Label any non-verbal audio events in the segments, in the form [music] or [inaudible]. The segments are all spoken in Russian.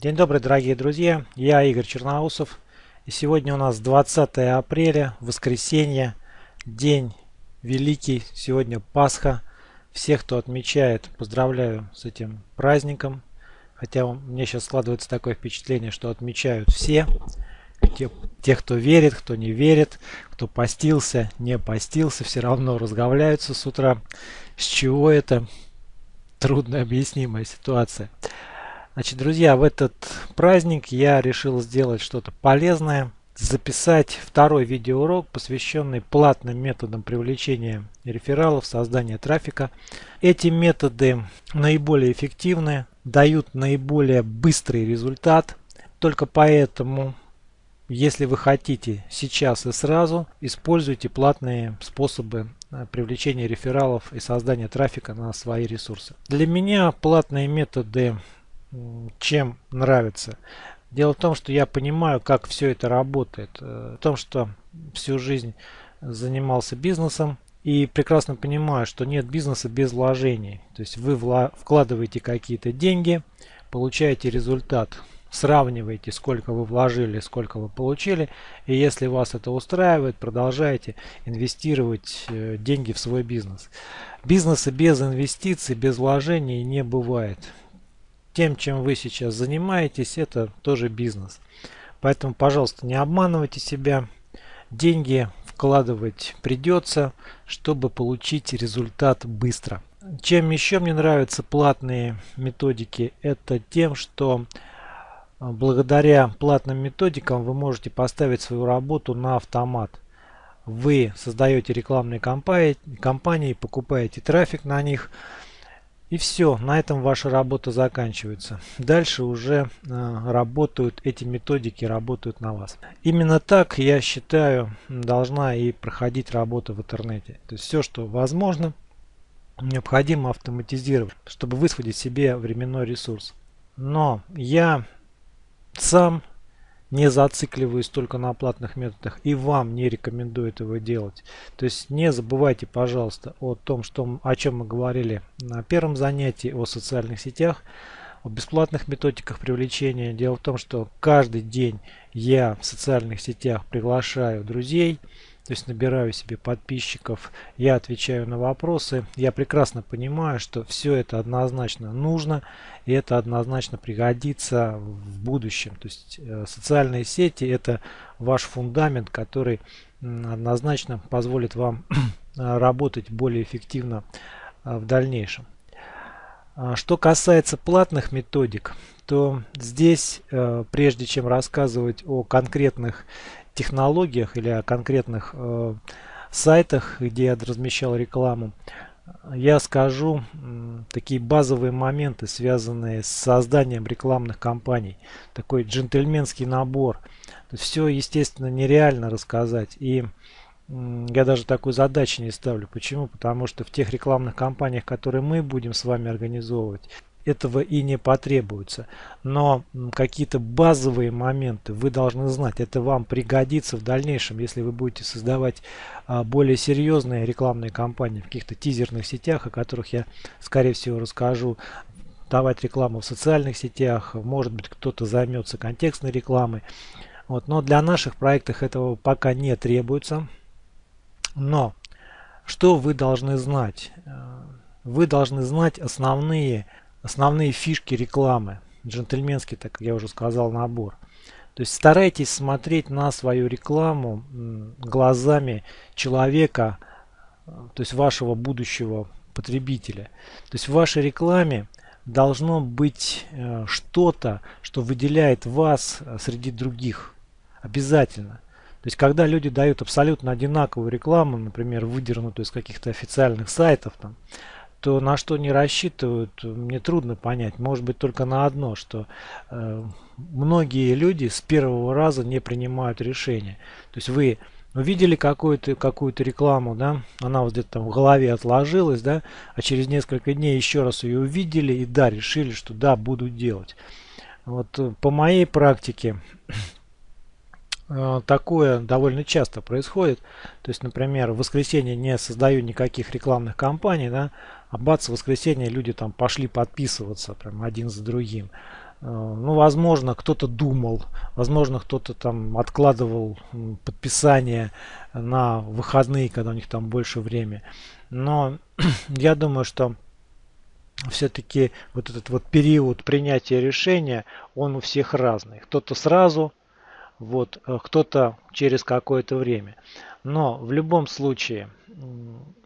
День добрый, дорогие друзья. Я Игорь Черноусов. И сегодня у нас 20 апреля, воскресенье, день великий. Сегодня Пасха. Всех, кто отмечает, поздравляю с этим праздником. Хотя мне сейчас складывается такое впечатление, что отмечают все. Те, те, кто верит, кто не верит, кто постился, не постился, все равно разговляются с утра. С чего это? Трудно объяснимая ситуация. Значит, друзья, в этот праздник я решил сделать что-то полезное. Записать второй видеоурок, посвященный платным методам привлечения рефералов, создания трафика. Эти методы наиболее эффективны, дают наиболее быстрый результат. Только поэтому, если вы хотите сейчас и сразу, используйте платные способы э, привлечения рефералов и создания трафика на свои ресурсы. Для меня платные методы чем нравится. Дело в том, что я понимаю, как все это работает. Э, в том, что всю жизнь занимался бизнесом и прекрасно понимаю, что нет бизнеса без вложений. То есть вы вкладываете какие-то деньги, получаете результат, сравниваете, сколько вы вложили, сколько вы получили. И если вас это устраивает, продолжаете инвестировать э, деньги в свой бизнес. Бизнеса без инвестиций, без вложений не бывает тем, чем вы сейчас занимаетесь, это тоже бизнес. Поэтому, пожалуйста, не обманывайте себя. Деньги вкладывать придется, чтобы получить результат быстро. Чем еще мне нравятся платные методики, это тем, что а, благодаря платным методикам вы можете поставить свою работу на автомат. Вы создаете рекламные кампании покупаете трафик на них, и все, на этом ваша работа заканчивается. Дальше уже э, работают эти методики, работают на вас. Именно так, я считаю, должна и проходить работа в интернете. То есть все, что возможно, необходимо автоматизировать, чтобы высвободить себе временной ресурс. Но я сам не зацикливаюсь только на платных методах и вам не рекомендую этого делать. То есть не забывайте, пожалуйста, о том, что, о чем мы говорили на первом занятии, о социальных сетях, о бесплатных методиках привлечения. Дело в том, что каждый день я в социальных сетях приглашаю друзей, то есть набираю себе подписчиков, я отвечаю на вопросы. Я прекрасно понимаю, что все это однозначно нужно и это однозначно пригодится в будущем. То есть э, социальные сети это ваш фундамент, который однозначно позволит вам [clears throat] работать более эффективно э, в дальнейшем. А что касается платных методик, то здесь, э, прежде чем рассказывать о конкретных технологиях или о конкретных э, сайтах, где я размещал рекламу, я скажу э, такие базовые моменты, связанные с созданием рекламных кампаний. Такой джентльменский набор. Все, естественно, нереально рассказать. И я даже такой задачи не ставлю. Почему? Потому что в тех рекламных кампаниях, которые мы будем с вами организовывать, этого и не потребуется. Но какие-то базовые моменты вы должны знать. Это вам пригодится в дальнейшем, если вы будете создавать а, более серьезные рекламные кампании в каких-то тизерных сетях, о которых я, скорее всего, расскажу давать рекламу в социальных сетях, может быть кто-то займется контекстной рекламой. Вот. Но для наших проектов этого пока не требуется. Но что вы должны знать? Э, вы должны знать основные основные фишки рекламы. Джентльменский, так как я уже сказал, набор. То есть старайтесь смотреть на свою рекламу глазами человека, то есть вашего будущего потребителя. То есть в вашей рекламе должно быть э, что-то, что выделяет вас э, среди других. Обязательно. То есть когда люди дают абсолютно одинаковую рекламу, например, выдернутую из каких-то официальных сайтов, там, то на что не рассчитывают, мне трудно понять. Может быть только на одно, что э, многие люди с первого раза не принимают решения. То есть вы увидели какую-то какую-то рекламу, да, она вот где-то там в голове отложилась, да, а через несколько дней еще раз ее увидели и да, решили, что да, буду делать. Вот э, по моей практике такое довольно часто происходит. То есть, например, в воскресенье не создаю никаких рекламных кампаний, да, а бац, в воскресенье люди там пошли подписываться прям один за другим. ну, возможно, кто-то думал, возможно, кто-то там откладывал подписание на выходные, когда у них там больше времени. Но [clears throat] я думаю, что все-таки вот этот вот период принятия решения, он у всех разный. Кто-то сразу, вот, э, кто-то через какое-то время. Но в любом случае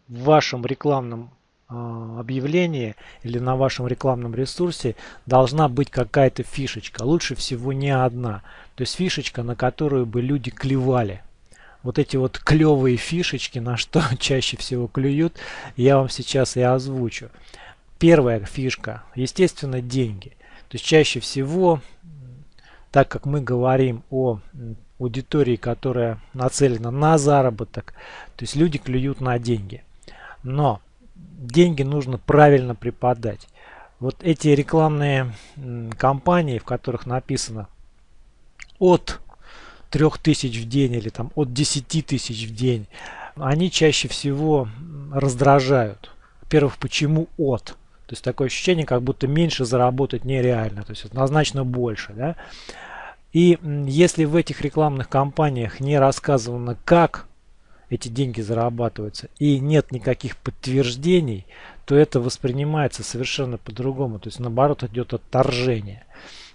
в вашем рекламном э, объявлении или на вашем рекламном ресурсе должна быть какая-то фишечка. Лучше всего не одна. То есть фишечка, на которую бы люди клевали. Вот эти вот клевые фишечки, на что [laughs] чаще всего клюют, я вам сейчас и озвучу. Первая фишка, естественно, деньги. То есть чаще всего, так как мы говорим о аудитории, которая нацелена на заработок, то есть люди клюют на деньги. Но деньги нужно правильно преподать. Вот эти рекламные кампании, в которых написано от 3000 в день или там от 10 тысяч в день, они чаще всего раздражают. Во-первых, почему от? То есть такое ощущение, как будто меньше заработать нереально, то есть однозначно больше. Да? И если в этих рекламных кампаниях не рассказано, как эти деньги зарабатываются, и нет никаких подтверждений, то это воспринимается совершенно по-другому. То есть наоборот идет отторжение.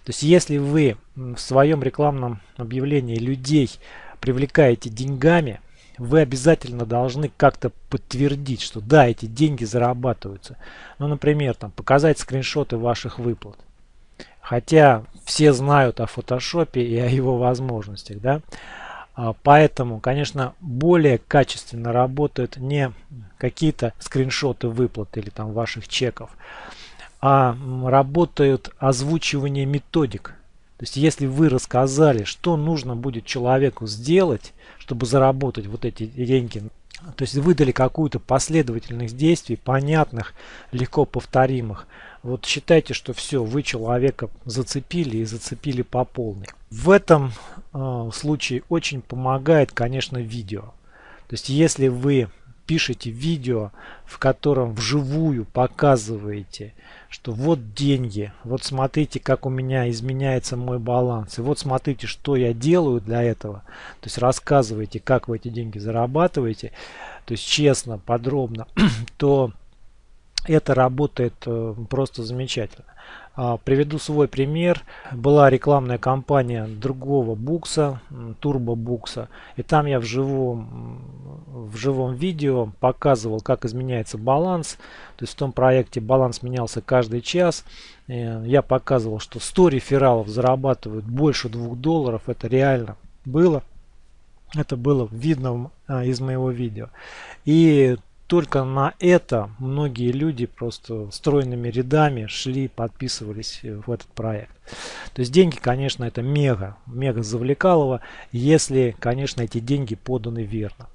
То есть если вы в своем рекламном объявлении людей привлекаете деньгами, вы обязательно должны как-то подтвердить, что да, эти деньги зарабатываются. Ну, например, там, показать скриншоты ваших выплат. Хотя все знают о фотошопе и о его возможностях, да. А, поэтому, конечно, более качественно работают не какие-то скриншоты выплат или там ваших чеков, а работают озвучивание методик. То есть, если вы рассказали, что нужно будет человеку сделать, чтобы заработать вот эти деньги, то есть выдали какую-то последовательность действий, понятных, легко повторимых, вот считайте, что все, вы человека зацепили и зацепили по полной. В этом э, случае очень помогает, конечно, видео. То есть, если вы пишете видео, в котором вживую показываете, что вот деньги, вот смотрите, как у меня изменяется мой баланс, и вот смотрите, что я делаю для этого, то есть рассказываете, как вы эти деньги зарабатываете, то есть честно, подробно, [clears throat] то это работает э, просто замечательно. А, приведу свой пример. Была рекламная кампания другого букса, турбо букса. И там я в живом, в живом видео показывал, как изменяется баланс. То есть в том проекте баланс менялся каждый час. Э, я показывал, что 100 рефералов зарабатывают больше 2 долларов. Это реально было. Это было видно а, из моего видео. И только на это многие люди просто стройными рядами шли, подписывались в этот проект. То есть деньги, конечно, это мега, мега завлекалово, если, конечно, эти деньги поданы верно.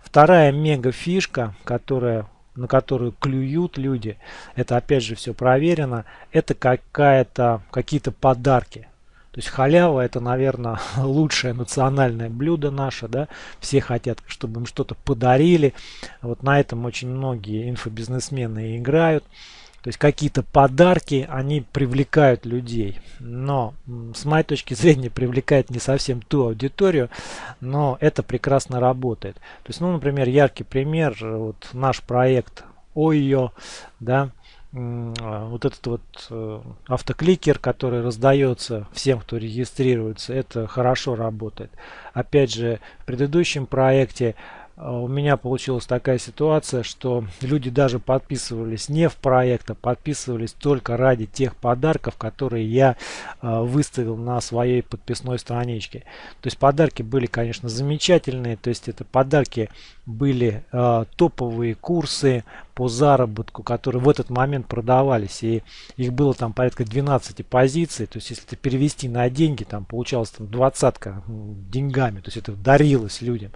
Вторая мега фишка, которая, на которую клюют люди, это опять же все проверено, это какая-то какие-то подарки. То есть халява это, наверное, [laughs] лучшее национальное блюдо наше, да. Все хотят, чтобы им что-то подарили. Вот на этом очень многие инфобизнесмены играют. То есть какие-то подарки, они привлекают людей. Но с моей точки [laughs] зрения привлекает не совсем ту аудиторию, но это прекрасно работает. То есть, ну, например, яркий пример, вот наш проект ОЙО, да, вот этот вот э, автокликер, который раздается всем, кто регистрируется, это хорошо работает. Опять же, в предыдущем проекте а, у меня получилась такая ситуация, что люди даже подписывались не в проект, а подписывались только ради тех подарков, которые я э, выставил на своей подписной страничке. То есть подарки были, конечно, замечательные. То есть это подарки были топовые курсы по заработку, которые в этот момент продавались. И их было там порядка 12 позиций. То есть если это перевести на деньги, там получалось там двадцатка деньгами. То есть это дарилось людям.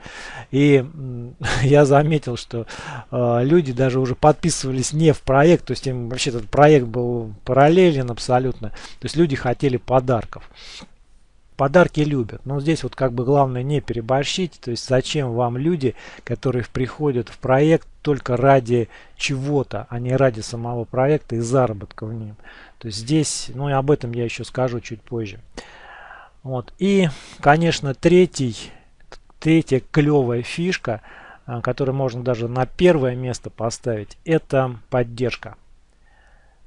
И [laughs] я заметил, что э, люди даже уже подписывались не в проект. То есть им вообще этот проект был параллелен абсолютно. То есть люди хотели подарков. Подарки любят. Но здесь вот как бы главное не переборщить. То есть зачем вам люди, которые приходят в проект только ради чего-то, а не ради самого проекта и заработка в нем. То есть здесь, ну и об этом я еще скажу чуть позже. Вот. И, конечно, третий, третья клевая фишка, а, которую можно даже на первое место поставить, это поддержка.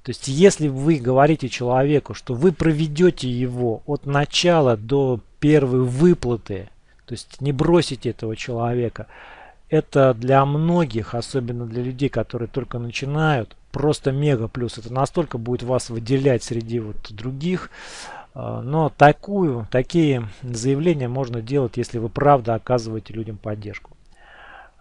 То есть, если вы говорите человеку, что вы проведете его от начала до первой выплаты, то есть не бросите этого человека, это для многих, особенно для людей, которые только начинают, просто мега плюс. Это настолько будет вас выделять среди вот других. А, но такую, такие заявления можно делать, если вы правда оказываете людям поддержку.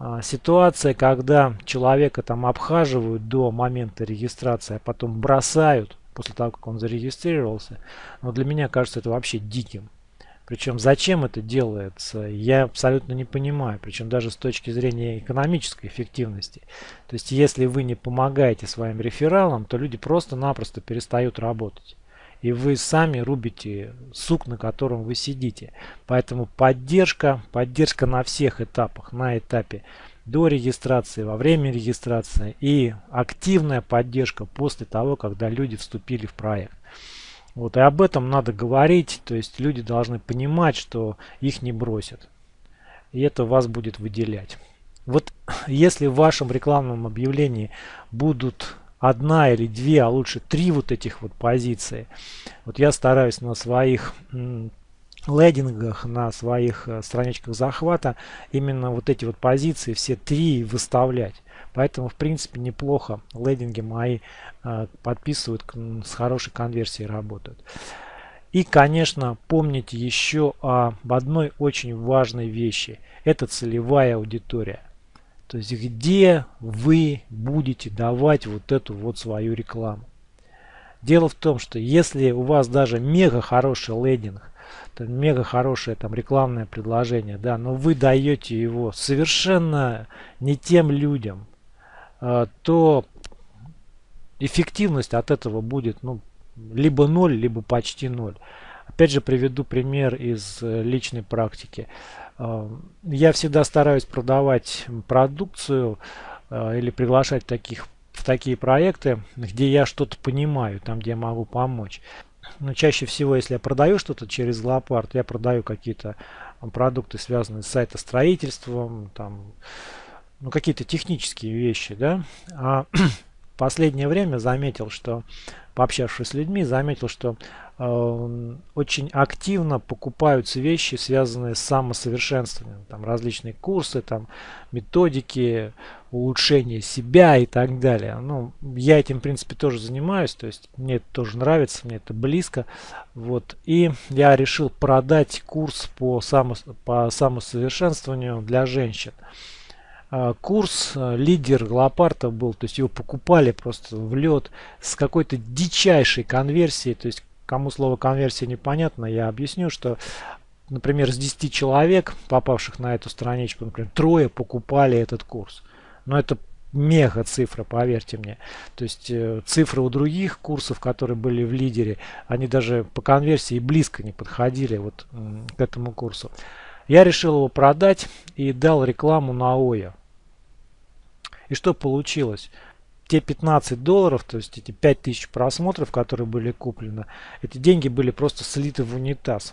А, ситуация, когда человека там обхаживают до момента регистрации, а потом бросают после того, как он зарегистрировался, но для меня кажется это вообще диким. Причем зачем это делается, я абсолютно не понимаю. Причем даже с точки зрения экономической эффективности. То есть если вы не помогаете своим рефералам, то люди просто-напросто перестают работать. И вы сами рубите сук, на котором вы сидите. Поэтому поддержка, поддержка на всех этапах. На этапе до регистрации, во время регистрации и активная поддержка после того, когда люди вступили в проект. Вот, и об этом надо говорить, то есть люди должны понимать, что их не бросят. И это вас будет выделять. Вот если в вашем рекламном объявлении будут одна или две, а лучше три вот этих вот позиции, вот я стараюсь на своих лендингах, на своих э, страничках захвата именно вот эти вот позиции все три выставлять. Поэтому, в принципе, неплохо лендинги мои э, подписывают, с хорошей конверсией работают. И, конечно, помните еще об одной очень важной вещи. Это целевая аудитория. То есть, где вы будете давать вот эту вот свою рекламу. Дело в том, что если у вас даже мега хороший лендинг, то мега хорошее там рекламное предложение, да, но вы даете его совершенно не тем людям, а, то эффективность от этого будет ну, либо ноль, либо почти ноль. Опять же приведу пример из э, личной практики. А, я всегда стараюсь продавать продукцию а, или приглашать таких, в такие проекты, где я что-то понимаю, там где я могу помочь. Но чаще всего, если я продаю что-то через Лопард, я продаю какие-то продукты, связанные с сайтостроительством, там, ну, какие-то технические вещи, да. А [clears throat] последнее время заметил, что, пообщавшись с людьми, заметил, что э, очень активно покупаются вещи, связанные с самосовершенствованием. Там различные курсы, там методики, улучшение себя и так далее. Ну, я этим, в принципе, тоже занимаюсь, то есть мне это тоже нравится, мне это близко. Вот. И я решил продать курс по, само, по самосовершенствованию для женщин. А, курс а, лидер Лопарта был, то есть его покупали просто в лед с какой-то дичайшей конверсией, то есть кому слово конверсия непонятно, я объясню, что например, с 10 человек, попавших на эту страничку, например, трое покупали этот курс. Но это мега цифра, поверьте мне. То есть э, цифры у других курсов, которые были в лидере, они даже по конверсии близко не подходили вот к этому курсу. Я решил его продать и дал рекламу на ОЯ. И что получилось? Те 15 долларов, то есть эти 5000 просмотров, которые были куплены, эти деньги были просто слиты в унитаз.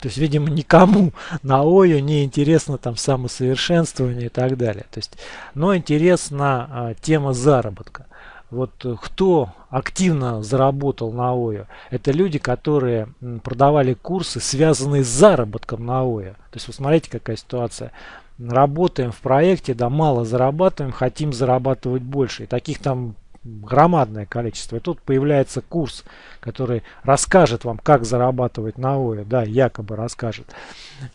То есть, видимо, никому на ОЮ не интересно там самосовершенствование и так далее. То есть, но интересна а, тема заработка. Вот э, кто активно заработал на ОЮ, это люди, которые продавали курсы, связанные с заработком на ОЮ. То есть, вы смотрите, какая ситуация работаем в проекте, да, мало зарабатываем, хотим зарабатывать больше. И таких там громадное количество. И тут появляется курс, который расскажет вам, как зарабатывать на ОЭ, да, якобы расскажет.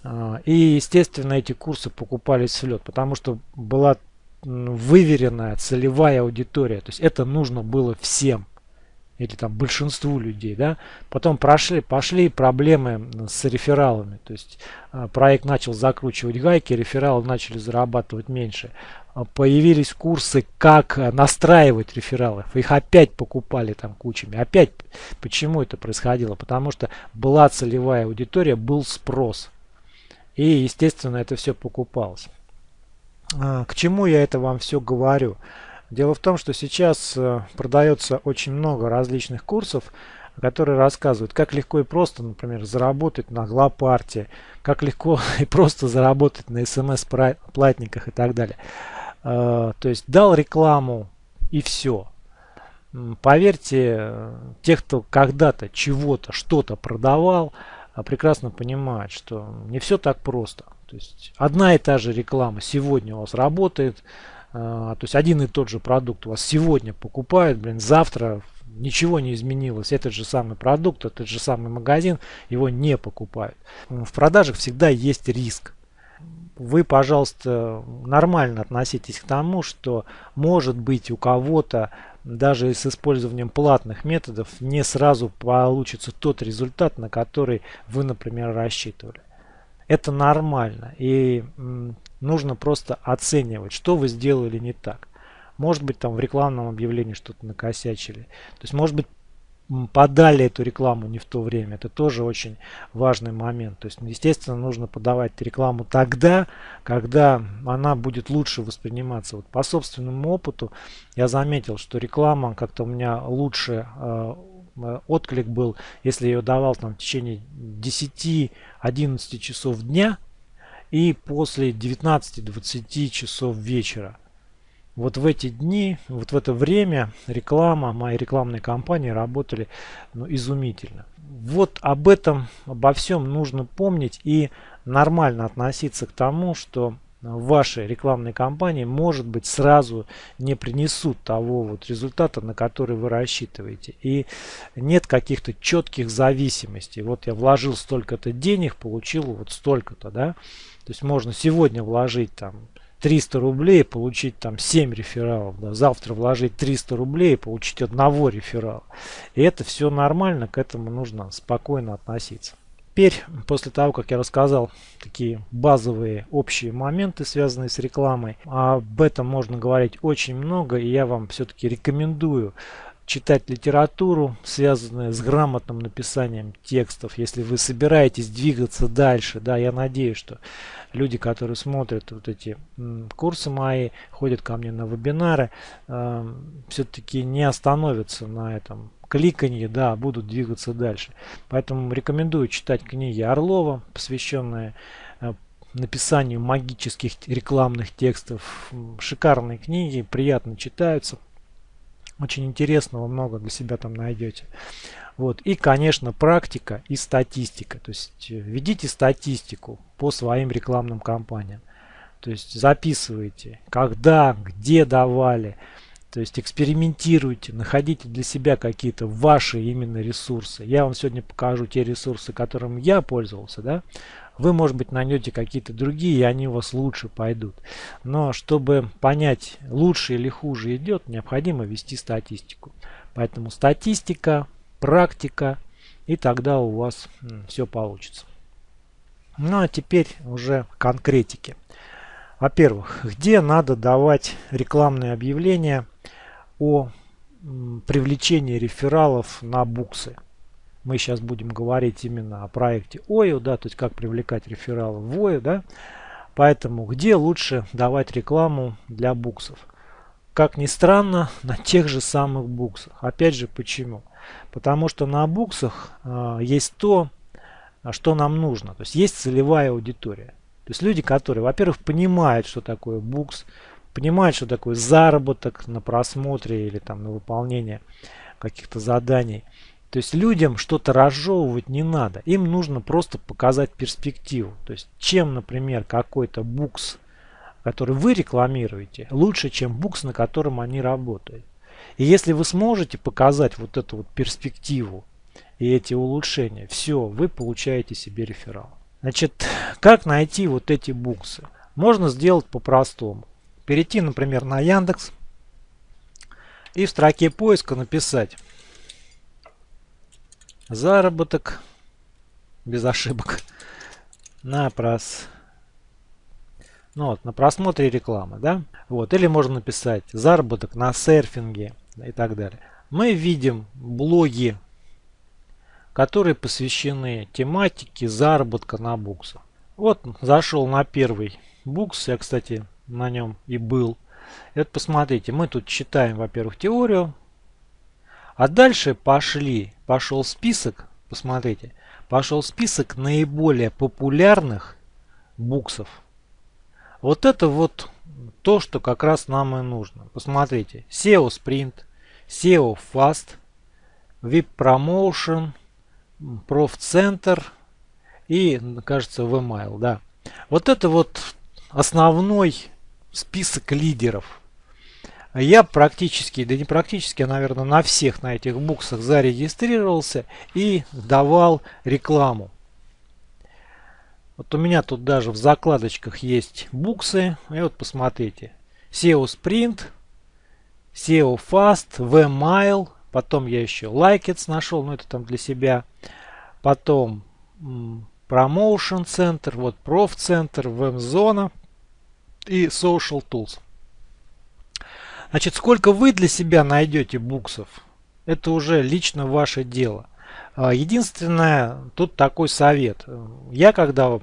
А, и, естественно, эти курсы покупались в лед, потому что была выверенная целевая аудитория. То есть это нужно было всем или там большинству людей, да, потом прошли, пошли проблемы с рефералами, то есть а, проект начал закручивать гайки, рефералы начали зарабатывать меньше, а, появились курсы, как настраивать рефералов, их опять покупали там кучами, опять, почему это происходило, потому что была целевая аудитория, был спрос, и естественно это все покупалось. А, к чему я это вам все говорю? Дело в том, что сейчас э, продается очень много различных курсов, которые рассказывают, как легко и просто, например, заработать на глапарте, как легко [laughs] и просто заработать на смс-платниках и так далее. Э, то есть дал рекламу и все. Поверьте, те, кто когда-то чего-то, что-то продавал, прекрасно понимают, что не все так просто. То есть одна и та же реклама сегодня у вас работает, то есть один и тот же продукт у вас сегодня покупают, блин, завтра ничего не изменилось. Этот же самый продукт, этот же самый магазин, его не покупают. В продажах всегда есть риск. Вы, пожалуйста, нормально относитесь к тому, что может быть у кого-то даже с использованием платных методов не сразу получится тот результат, на который вы, например, рассчитывали. Это нормально и нужно просто оценивать, что вы сделали не так. Может быть там в рекламном объявлении что-то накосячили. То есть может быть подали эту рекламу не в то время. Это тоже очень важный момент. То есть, естественно, нужно подавать рекламу тогда, когда она будет лучше восприниматься. Вот по собственному опыту я заметил, что реклама как-то у меня лучше э, отклик был, если я ее давал там в течение 10-11 часов дня и после 19-20 часов вечера вот в эти дни, вот в это время реклама, мои рекламные кампании работали ну, изумительно. Вот об этом, обо всем нужно помнить и нормально относиться к тому, что ваши рекламные кампании, может быть, сразу не принесут того вот результата, на который вы рассчитываете. И нет каких-то четких зависимостей. Вот я вложил столько-то денег, получил вот столько-то, да. То есть можно сегодня вложить там 300 рублей получить там 7 рефералов. Да, завтра вложить 300 рублей и получить одного реферала. И это все нормально, к этому нужно спокойно относиться. Теперь, после того, как я рассказал такие базовые общие моменты, связанные с рекламой, об этом можно говорить очень много, и я вам все-таки рекомендую читать литературу, связанную с грамотным написанием текстов, если вы собираетесь двигаться дальше. Да, я надеюсь, что люди, которые смотрят вот эти курсы мои, ходят ко мне на вебинары, э, все-таки не остановятся на этом кликанье, да, будут двигаться дальше. Поэтому рекомендую читать книги Орлова, посвященные э, написанию магических рекламных текстов. Шикарные книги, приятно читаются. Очень интересного много для себя там найдете. Вот. И, конечно, практика и статистика. То есть э, ведите статистику по своим рекламным кампаниям. То есть записывайте, когда, где давали. То есть экспериментируйте, находите для себя какие-то ваши именно ресурсы. Я вам сегодня покажу те ресурсы, которым я пользовался. Да? Вы, может быть, найдете какие-то другие, и они у вас лучше пойдут. Но чтобы понять, лучше или хуже идет, необходимо вести статистику. Поэтому статистика, практика, и тогда у вас все получится. Ну а теперь уже конкретики. Во-первых, где надо давать рекламные объявления о привлечении рефералов на буксы. Мы сейчас будем говорить именно о проекте ОИО, да, то есть как привлекать рефералов в ОИО, да. Поэтому где лучше давать рекламу для буксов? Как ни странно, [laughs] на тех же самых буксах. Опять же, почему? Потому что на буксах э, есть то, что нам нужно. То есть есть целевая аудитория. То есть люди, которые, во-первых, понимают, что такое букс, понимают, что такое заработок на просмотре или там на выполнение каких-то заданий. То есть людям что-то разжевывать не надо. Им нужно просто показать перспективу. То есть чем, например, какой-то букс, который вы рекламируете, лучше, чем букс, на котором они работают. И если вы сможете показать вот эту вот перспективу и эти улучшения, все, вы получаете себе реферал. Значит, как найти вот эти буксы? Можно сделать по-простому. Перейти, например, на Яндекс и в строке поиска написать Заработок без ошибок на прос ну вот, на просмотре рекламы, да? Вот, или можно написать заработок на серфинге и так далее. Мы видим блоги, которые посвящены тематике заработка на буксах. Вот, зашел на первый букс, я, кстати, на нем и был. И вот посмотрите, мы тут читаем, во-первых, теорию. А дальше пошли, пошел список, посмотрите, пошел список наиболее популярных буксов. Вот это вот то, что как раз нам и нужно. Посмотрите, SEO Sprint, SEO Fast, VIP Promotion, Center и, кажется, VMail, да. Вот это вот основной список лидеров. Я практически, да не практически, а, наверное, на всех на этих буксах зарегистрировался и давал рекламу. Вот у меня тут даже в закладочках есть буксы. И вот посмотрите. SEO Sprint, SEO Fast, VMail. Потом я еще Likets нашел, но это там для себя. Потом Promotion Center, вот Prof Center, VMZona и Social Tools. Значит, сколько вы для себя найдете буксов, это уже лично ваше дело. А, единственное, тут такой совет. Я когда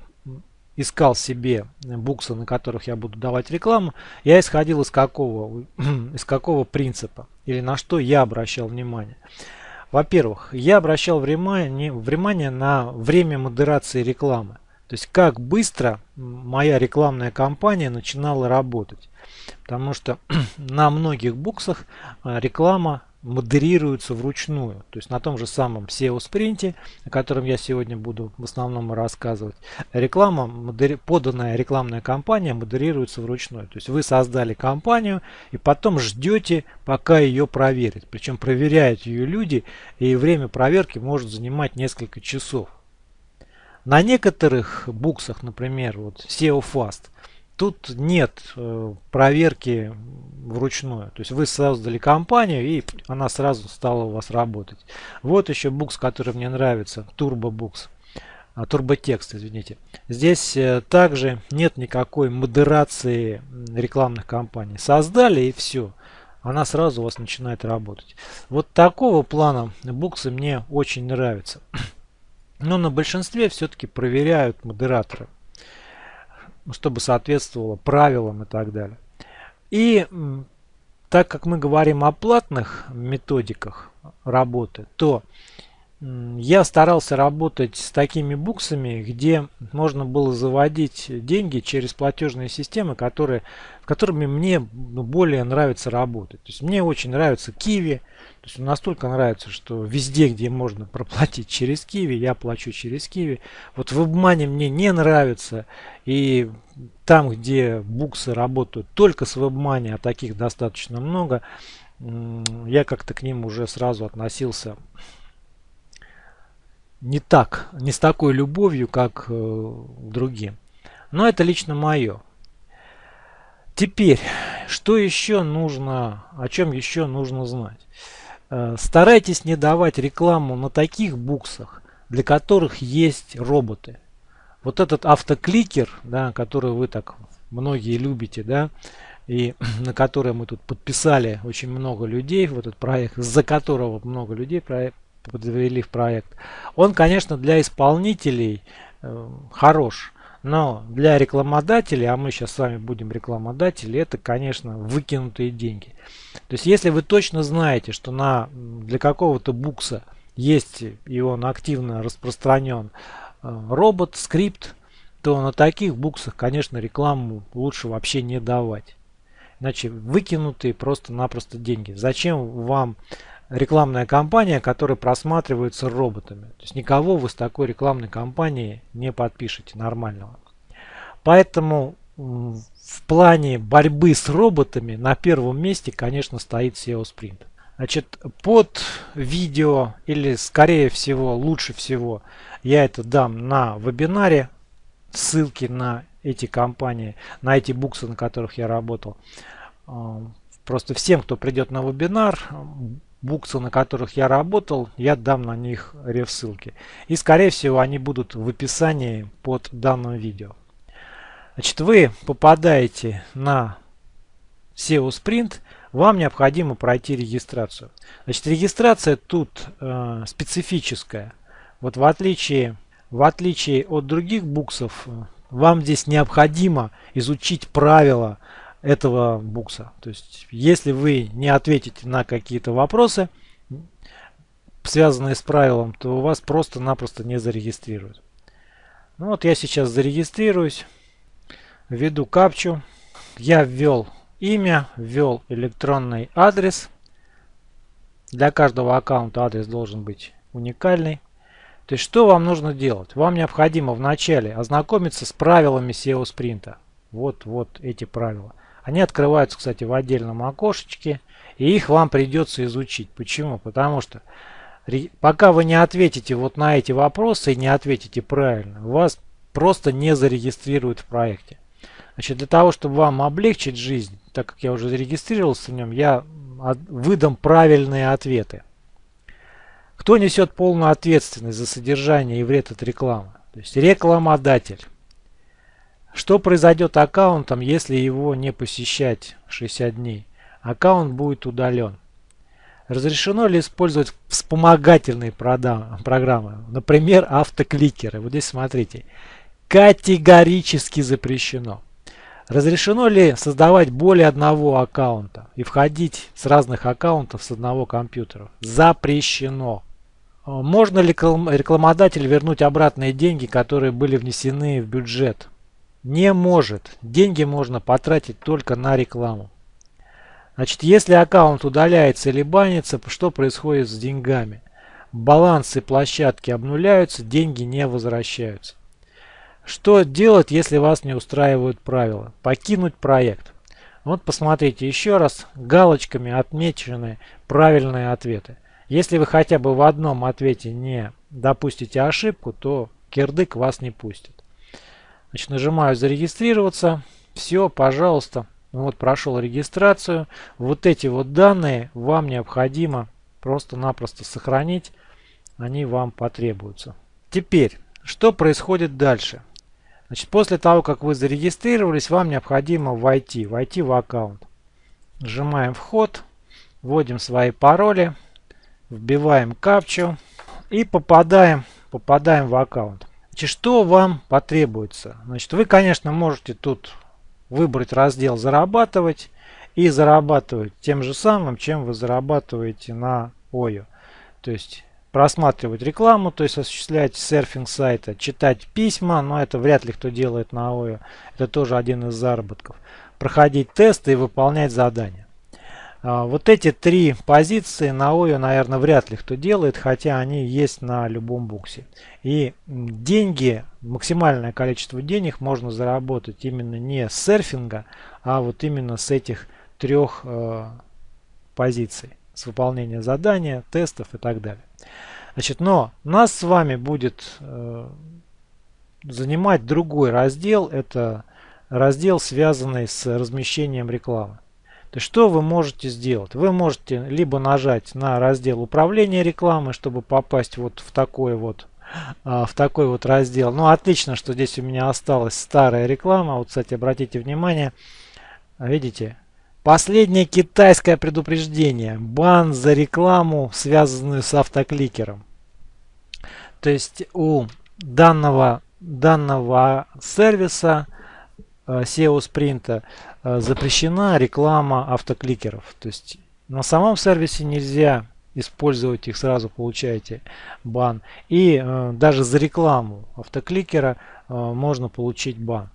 искал себе буксы, на которых я буду давать рекламу, я исходил из какого, [clears throat] из какого принципа или на что я обращал внимание. Во-первых, я обращал внимание, внимание на время модерации рекламы. То есть как быстро моя рекламная кампания начинала работать. Потому что [clears throat] на многих буксах а, реклама модерируется вручную. То есть на том же самом SEO спринте, о котором я сегодня буду в основном рассказывать, реклама, поданная рекламная кампания модерируется вручную. То есть вы создали кампанию и потом ждете, пока ее проверят. Причем проверяют ее люди, и время проверки может занимать несколько часов. На некоторых буксах, например, вот SEO Fast, тут нет э, проверки вручную. То есть вы создали компанию и она сразу стала у вас работать. Вот еще букс, который мне нравится, Turbo Books. А, турботекст, извините. Здесь э, также нет никакой модерации рекламных кампаний. Создали и все. Она сразу у вас начинает работать. Вот такого плана буксы мне очень нравятся. [clears throat] Но на большинстве все-таки проверяют модераторы, чтобы соответствовало правилам и так далее. И так как мы говорим о платных методиках работы, то я старался работать с такими буксами, где можно было заводить деньги через платежные системы, которые, которыми мне ну, более нравится работать. То есть мне очень нравится Kiwi. То есть настолько нравится, что везде, где можно проплатить [laughs] через Kiwi, я плачу через Kiwi. Вот в WebMoney мне не нравится. И там, где буксы работают только с WebMoney, а таких достаточно много, я как-то к ним уже сразу относился не так, не с такой любовью, как э, другим. Но это лично мое. Теперь, что еще нужно, о чем еще нужно знать? Э, старайтесь не давать рекламу на таких буксах, для которых есть роботы. Вот этот автокликер, да, который вы так многие любите, да, и [clears throat] на который мы тут подписали очень много людей в этот проект, за которого много людей подвели в проект. Он, конечно, для исполнителей э, хорош, но для рекламодателей, а мы сейчас с вами будем рекламодатели, это, конечно, выкинутые деньги. То есть, если вы точно знаете, что на, для какого-то букса есть, и он активно распространен, э, робот, скрипт, то на таких буксах, конечно, рекламу лучше вообще не давать. Иначе выкинутые просто-напросто деньги. Зачем вам рекламная кампания, которая просматривается роботами. То есть никого вы с такой рекламной кампанией не подпишете нормального. Поэтому в плане борьбы с роботами на первом месте, конечно, стоит SEO Sprint. Значит, под видео или скорее всего, лучше всего, я это дам на вебинаре. Ссылки на эти компании, на эти буксы, на которых я работал. Просто всем, кто придет на вебинар, буксы, на которых я работал, я дам на них реф-ссылки. И скорее всего они будут в описании под данным видео. Значит, вы попадаете на SEO Sprint, вам необходимо пройти регистрацию. Значит, регистрация тут э, специфическая. Вот в отличие, в отличие от других буксов, вам здесь необходимо изучить правила этого букса. То есть, если вы не ответите на какие-то вопросы, связанные с правилом, то вас просто-напросто не зарегистрируют. Ну вот я сейчас зарегистрируюсь, введу капчу. Я ввел имя, ввел электронный адрес. Для каждого аккаунта адрес должен быть уникальный. То есть что вам нужно делать? Вам необходимо вначале ознакомиться с правилами SEO спринта. Вот, вот эти правила. Они открываются, кстати, в отдельном окошечке. И их вам придется изучить. Почему? Потому что пока вы не ответите вот на эти вопросы и не ответите правильно, вас просто не зарегистрируют в проекте. Значит, для того, чтобы вам облегчить жизнь, так как я уже зарегистрировался в нем, я выдам правильные ответы. Кто несет полную ответственность за содержание и вред от рекламы? То есть рекламодатель. Что произойдет аккаунтом, если его не посещать 60 дней? Аккаунт будет удален. Разрешено ли использовать вспомогательные программы, например, автокликеры? Вот здесь смотрите. Категорически запрещено. Разрешено ли создавать более одного аккаунта и входить с разных аккаунтов с одного компьютера? Запрещено. Можно ли рекламодатель вернуть обратные деньги, которые были внесены в бюджет? Не может. Деньги можно потратить только на рекламу. Значит, если аккаунт удаляется или банится, что происходит с деньгами? Балансы площадки обнуляются, деньги не возвращаются. Что делать, если вас не устраивают правила? Покинуть проект. Вот посмотрите еще раз, галочками отмечены правильные ответы. Если вы хотя бы в одном ответе не допустите ошибку, то кирдык вас не пустит. Значит, нажимаю зарегистрироваться. Все, пожалуйста. Вот прошел регистрацию. Вот эти вот данные вам необходимо просто-напросто сохранить. Они вам потребуются. Теперь, что происходит дальше? Значит, после того, как вы зарегистрировались, вам необходимо войти, войти в аккаунт. Нажимаем вход, вводим свои пароли, вбиваем капчу и попадаем, попадаем в аккаунт. Значит, что вам потребуется? Значит, вы, конечно, можете тут выбрать раздел «Зарабатывать» и зарабатывать тем же самым, чем вы зарабатываете на OYO. То есть просматривать рекламу, то есть осуществлять серфинг сайта, читать письма, но это вряд ли кто делает на ОИО, это тоже один из заработков. Проходить тесты и выполнять задания. А, вот эти три позиции на ОИО, наверное, вряд ли кто делает, хотя они есть на любом буксе. И деньги, максимальное количество денег можно заработать именно не с серфинга, а вот именно с этих трех э, позиций. С выполнения задания, тестов и так далее. Значит, но нас с вами будет э, занимать другой раздел. Это раздел, связанный с размещением рекламы. То есть что вы можете сделать? Вы можете либо нажать на раздел управления рекламой, чтобы попасть вот в такой вот а, в такой вот раздел. Ну, отлично, что здесь у меня осталась старая реклама. Вот, кстати, обратите внимание, видите, последнее китайское предупреждение. Бан за рекламу, связанную с автокликером. То есть у данного, данного сервиса э, SEO Э, запрещена реклама автокликеров. То есть на самом сервисе нельзя использовать их, сразу получаете бан. И э, даже за рекламу автокликера э, можно получить бан.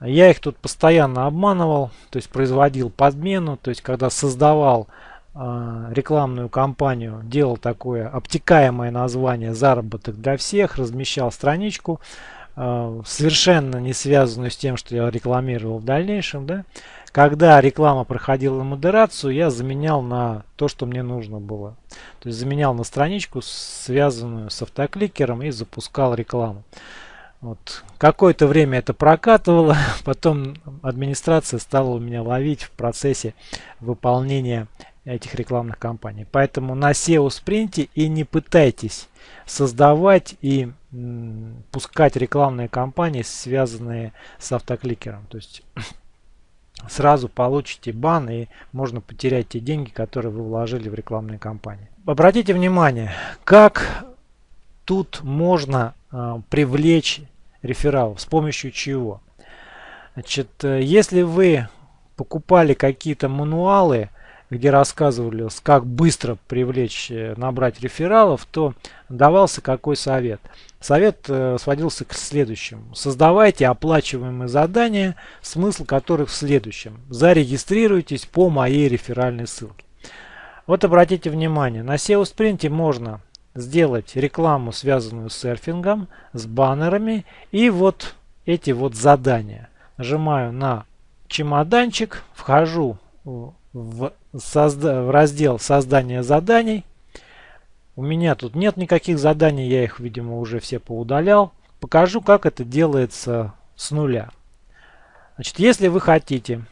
Я их тут постоянно обманывал, то есть производил подмену, то есть когда создавал э, рекламную кампанию, делал такое обтекаемое название «Заработок для всех», размещал страничку, Э, совершенно не связанную с тем, что я рекламировал в дальнейшем, да, когда реклама проходила модерацию, я заменял на то, что мне нужно было. То есть заменял на страничку, связанную с автокликером и запускал рекламу. Вот. Какое-то время это прокатывало, [laughs] потом администрация стала у меня ловить в процессе выполнения этих рекламных кампаний. Поэтому на SEO спринте и не пытайтесь создавать и пускать рекламные кампании, связанные с автокликером. То есть [clears throat] сразу получите бан и можно потерять те деньги, которые вы вложили в рекламные кампании. Обратите внимание, как тут можно э, привлечь рефералов, с помощью чего. Значит, э, если вы покупали какие-то мануалы, где рассказывали, как быстро привлечь, э, набрать рефералов, то давался какой совет. Совет э, сводился к следующему. Создавайте оплачиваемые задания, смысл которых в следующем. Зарегистрируйтесь по моей реферальной ссылке. Вот обратите внимание, на SEO Sprint можно сделать рекламу, связанную с серфингом, с баннерами и вот эти вот задания. Нажимаю на чемоданчик, вхожу в, созда в раздел создания заданий. У меня тут нет никаких заданий, я их, видимо, уже все поудалял. Покажу, как это делается с нуля. Значит, если вы хотите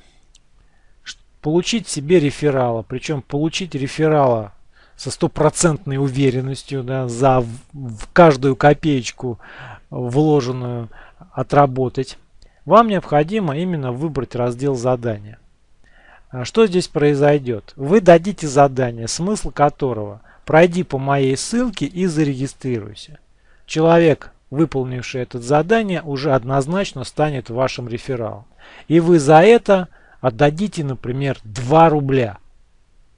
получить себе реферала, причем получить реферала со стопроцентной уверенностью да, за в каждую копеечку вложенную отработать, вам необходимо именно выбрать раздел задания. А что здесь произойдет? Вы дадите задание, смысл которого пройди по моей ссылке и зарегистрируйся. Человек, выполнивший это задание, уже однозначно станет вашим рефералом. И вы за это отдадите, например, 2 рубля.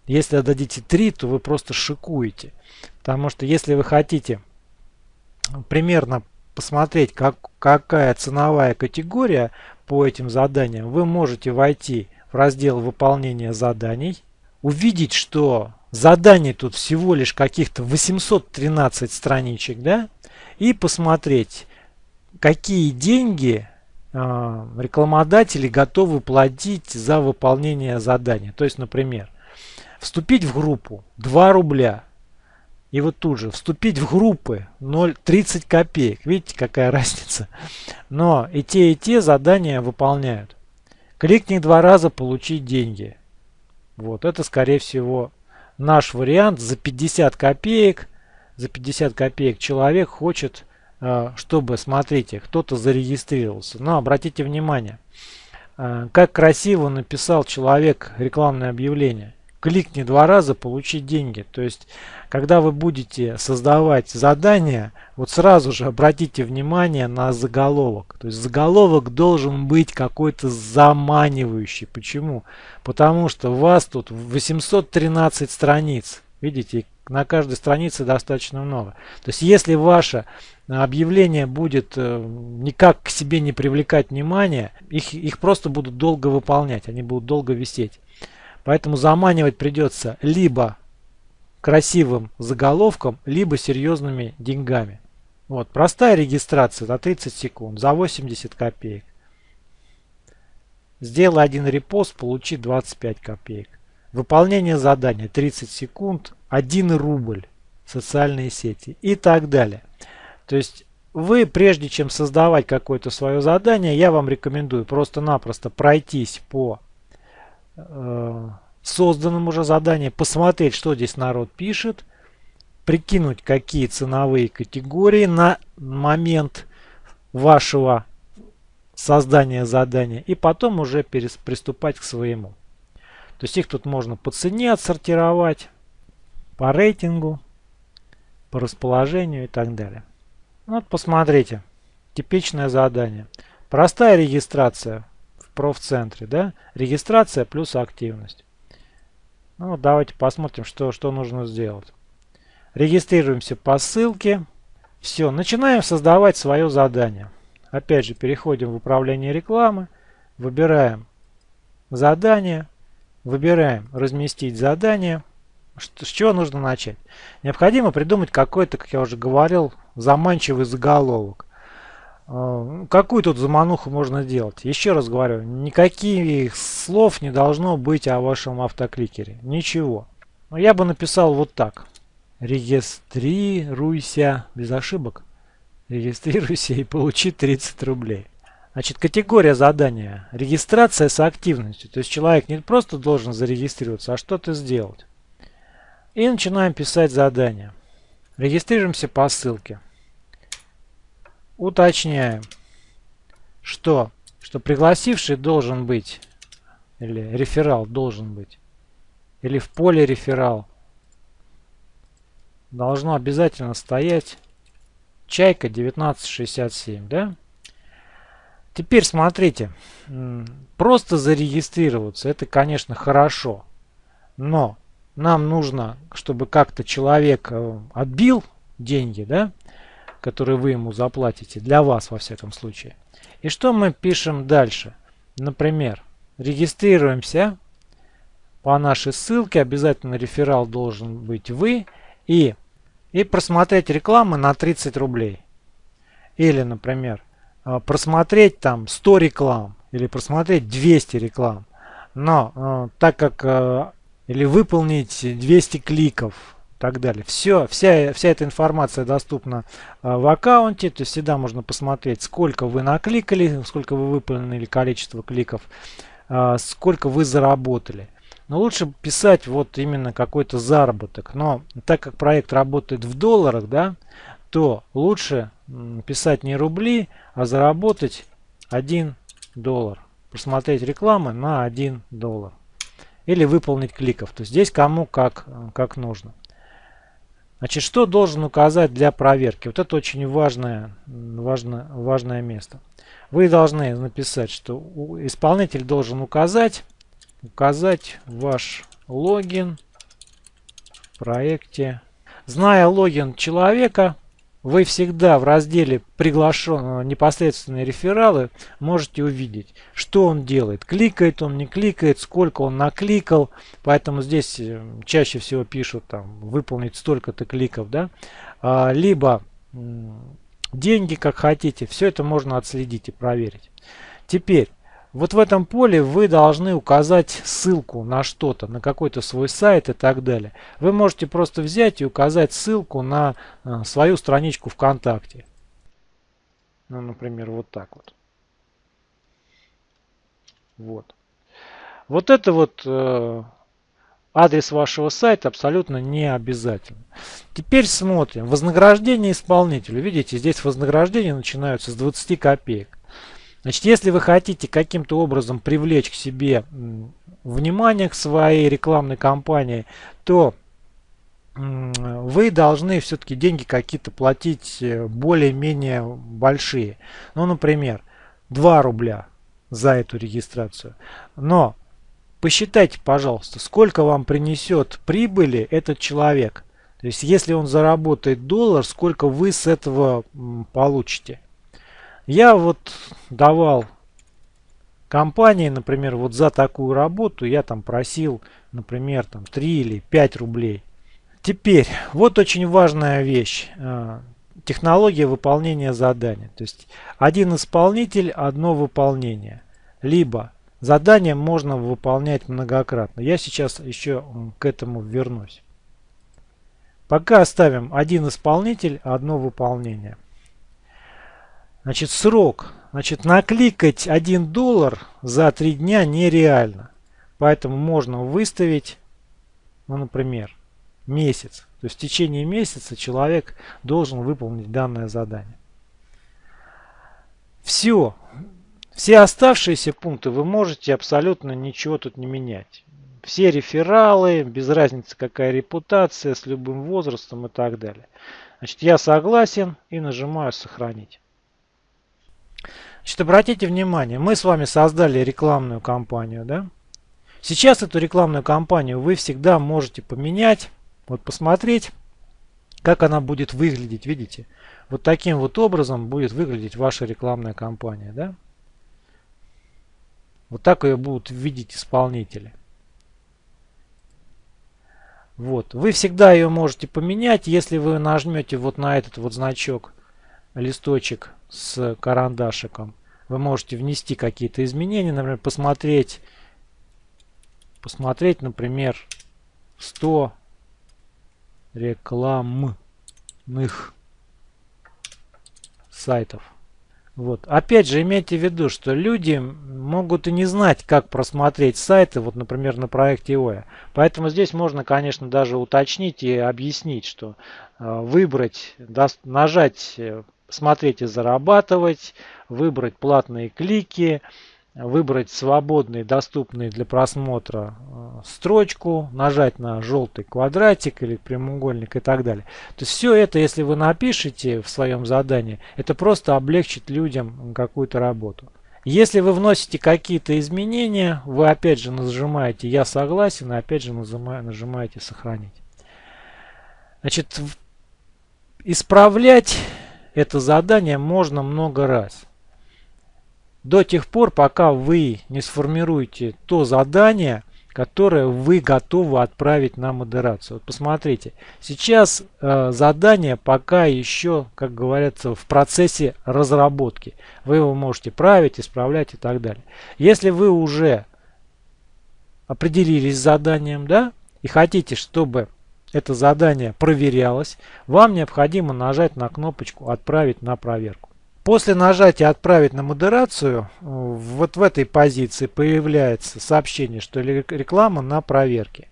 Если отдадите 3, то вы просто шикуете. Потому что если вы хотите примерно посмотреть, как, какая ценовая категория по этим заданиям, вы можете войти в раздел выполнения заданий, увидеть, что заданий тут всего лишь каких-то 813 страничек, да, и посмотреть, какие деньги э, рекламодатели готовы платить за выполнение задания. То есть, например, вступить в группу 2 рубля, и вот тут же вступить в группы 0,30 копеек. Видите, какая [laughs] разница. Но и те, и те задания выполняют. Кликни два раза, получить деньги. Вот, это скорее всего наш вариант. За 50 копеек, за 50 копеек человек хочет, а, чтобы, смотрите, кто-то зарегистрировался. Но обратите внимание, а, как красиво написал человек рекламное объявление кликни два раза, получить деньги. То есть, когда вы будете создавать задание, вот сразу же обратите внимание на заголовок. То есть, заголовок должен быть какой-то заманивающий. Почему? Потому что у вас тут 813 страниц. Видите, на каждой странице достаточно много. То есть, если ваше объявление будет э, никак к себе не привлекать внимание, их, их просто будут долго выполнять, они будут долго висеть. Поэтому заманивать придется либо красивым заголовком, либо серьезными деньгами. Вот, простая регистрация за 30 секунд, за 80 копеек. Сделай один репост, получи 25 копеек. Выполнение задания 30 секунд, 1 рубль. Социальные сети и так далее. То есть вы, прежде чем создавать какое-то свое задание, я вам рекомендую просто-напросто пройтись по созданном уже задании, посмотреть, что здесь народ пишет, прикинуть, какие ценовые категории на момент вашего создания задания, и потом уже приступать к своему. То есть их тут можно по цене отсортировать, по рейтингу, по расположению и так далее. Вот посмотрите, типичное задание. Простая регистрация профцентре, да? Регистрация плюс активность. Ну, давайте посмотрим, что, что нужно сделать. Регистрируемся по ссылке. Все, начинаем создавать свое задание. Опять же, переходим в управление рекламы, выбираем задание, выбираем разместить задание. С чего нужно начать? Необходимо придумать какой-то, как я уже говорил, заманчивый заголовок. А, какую тут замануху можно делать? Еще раз говорю, никаких слов не должно быть о вашем автокликере. Ничего. Но я бы написал вот так. Регистрируйся без ошибок. Регистрируйся и получи 30 рублей. Значит, категория задания. Регистрация с активностью. То есть человек не просто должен зарегистрироваться, а что-то сделать. И начинаем писать задание. Регистрируемся по ссылке. Уточняем, что, что пригласивший должен быть, или реферал должен быть, или в поле реферал должно обязательно стоять чайка 1967, да? Теперь смотрите, просто зарегистрироваться, это, конечно, хорошо. Но нам нужно, чтобы как-то человек э, отбил деньги, да, которые вы ему заплатите, для вас во всяком случае. И что мы пишем дальше? Например, регистрируемся по нашей ссылке, обязательно реферал должен быть вы, и, и просмотреть рекламы на 30 рублей. Или, например, э, просмотреть там 100 реклам, или просмотреть 200 реклам. Но э, так как или выполнить 200 кликов так далее. Все, вся, вся эта информация доступна а, в аккаунте, то есть всегда можно посмотреть, сколько вы накликали, сколько вы выполнили количество кликов, а, сколько вы заработали. Но лучше писать вот именно какой-то заработок. Но так как проект работает в долларах, да, то лучше писать не рубли, а заработать 1 доллар. Посмотреть рекламы на 1 доллар или выполнить кликов. То есть здесь кому как, как нужно. Значит, что должен указать для проверки? Вот это очень важное, важное, важное место. Вы должны написать, что исполнитель должен указать, указать ваш логин в проекте. Зная логин человека, вы всегда в разделе приглашенного непосредственные рефералы можете увидеть, что он делает. Кликает он, не кликает, сколько он накликал. Поэтому здесь э, чаще всего пишут там выполнить столько-то кликов. да, а, Либо деньги, как хотите. Все это можно отследить и проверить. Теперь вот в этом поле вы должны указать ссылку на что-то, на какой-то свой сайт и так далее. Вы можете просто взять и указать ссылку на э, свою страничку ВКонтакте. Ну, например, вот так вот. Вот. Вот это вот э, адрес вашего сайта абсолютно не обязательно. Теперь смотрим. Вознаграждение исполнителю. Видите, здесь вознаграждения начинаются с 20 копеек. Значит, если вы хотите каким-то образом привлечь к себе внимание к своей рекламной кампании, то вы должны все-таки деньги какие-то платить э, более-менее большие. Ну, например, 2 рубля за эту регистрацию. Но посчитайте, пожалуйста, сколько вам принесет прибыли этот человек. То есть, если он заработает доллар, сколько вы с этого получите. Я вот давал компании, например, вот за такую работу я там просил, например, там 3 или 5 рублей. Теперь, вот очень важная вещь. А, технология выполнения задания. То есть один исполнитель, одно выполнение. Либо задание можно выполнять многократно. Я сейчас еще к этому вернусь. Пока оставим один исполнитель, одно выполнение. Значит, срок. Значит, накликать 1 доллар за 3 дня нереально. Поэтому можно выставить, ну, например, месяц. То есть в течение месяца человек должен выполнить данное задание. Все. Все оставшиеся пункты вы можете абсолютно ничего тут не менять. Все рефералы, без разницы какая репутация, с любым возрастом и так далее. Значит, я согласен и нажимаю сохранить. Значит, обратите внимание, мы с вами создали рекламную кампанию, да? Сейчас эту рекламную кампанию вы всегда можете поменять, вот посмотреть, как она будет выглядеть, видите? Вот таким вот образом будет выглядеть ваша рекламная кампания, да? Вот так ее будут видеть исполнители. Вот. Вы всегда ее можете поменять, если вы нажмете вот на этот вот значок, листочек с карандашиком. Вы можете внести какие-то изменения, например, посмотреть, посмотреть, например, 100 рекламных сайтов. Вот. Опять же, имейте в виду, что люди могут и не знать, как просмотреть сайты, вот, например, на проекте OE. Поэтому здесь можно, конечно, даже уточнить и объяснить, что э, выбрать, нажать э, смотреть и зарабатывать, выбрать платные клики, выбрать свободный, доступный для просмотра э, строчку, нажать на желтый квадратик или прямоугольник и так далее. То есть все это, если вы напишете в своем задании, это просто облегчит людям какую-то работу. Если вы вносите какие-то изменения, вы опять же нажимаете «Я согласен» и опять же нажимаете «Сохранить». Значит, исправлять это задание можно много раз. До тех пор, пока вы не сформируете то задание, которое вы готовы отправить на модерацию. Вот посмотрите, сейчас э, задание пока еще, как говорится, в процессе разработки. Вы его можете править, исправлять и так далее. Если вы уже определились с заданием, да, и хотите, чтобы это задание проверялось, вам необходимо нажать на кнопочку «Отправить на проверку». После нажатия «Отправить на модерацию» вот в этой позиции появляется сообщение, что реклама на проверке.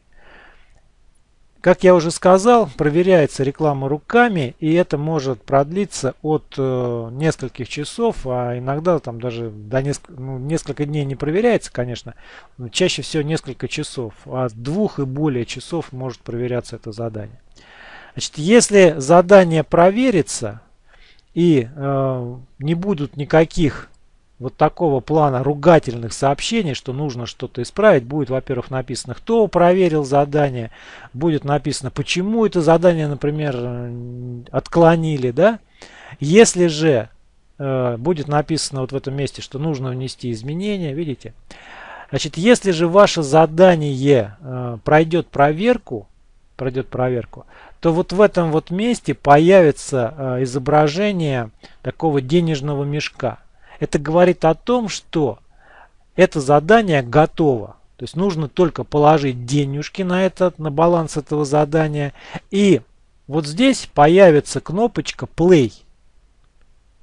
Как я уже сказал, проверяется реклама руками, и это может продлиться от э, нескольких часов, а иногда там даже до несколько, ну, несколько дней не проверяется, конечно, но чаще всего несколько часов, а двух и более часов может проверяться это задание. Значит, если задание проверится, и э, не будут никаких вот такого плана ругательных сообщений, что нужно что-то исправить, будет, во-первых, написано, кто проверил задание, будет написано, почему это задание, например, отклонили, да. Если же э, будет написано вот в этом месте, что нужно внести изменения, видите, значит, если же ваше задание э, пройдет проверку, пройдет проверку, то вот в этом вот месте появится э, изображение такого денежного мешка. Это говорит о том, что это задание готово. То есть нужно только положить денежки на этот, на баланс этого задания. И вот здесь появится кнопочка Play.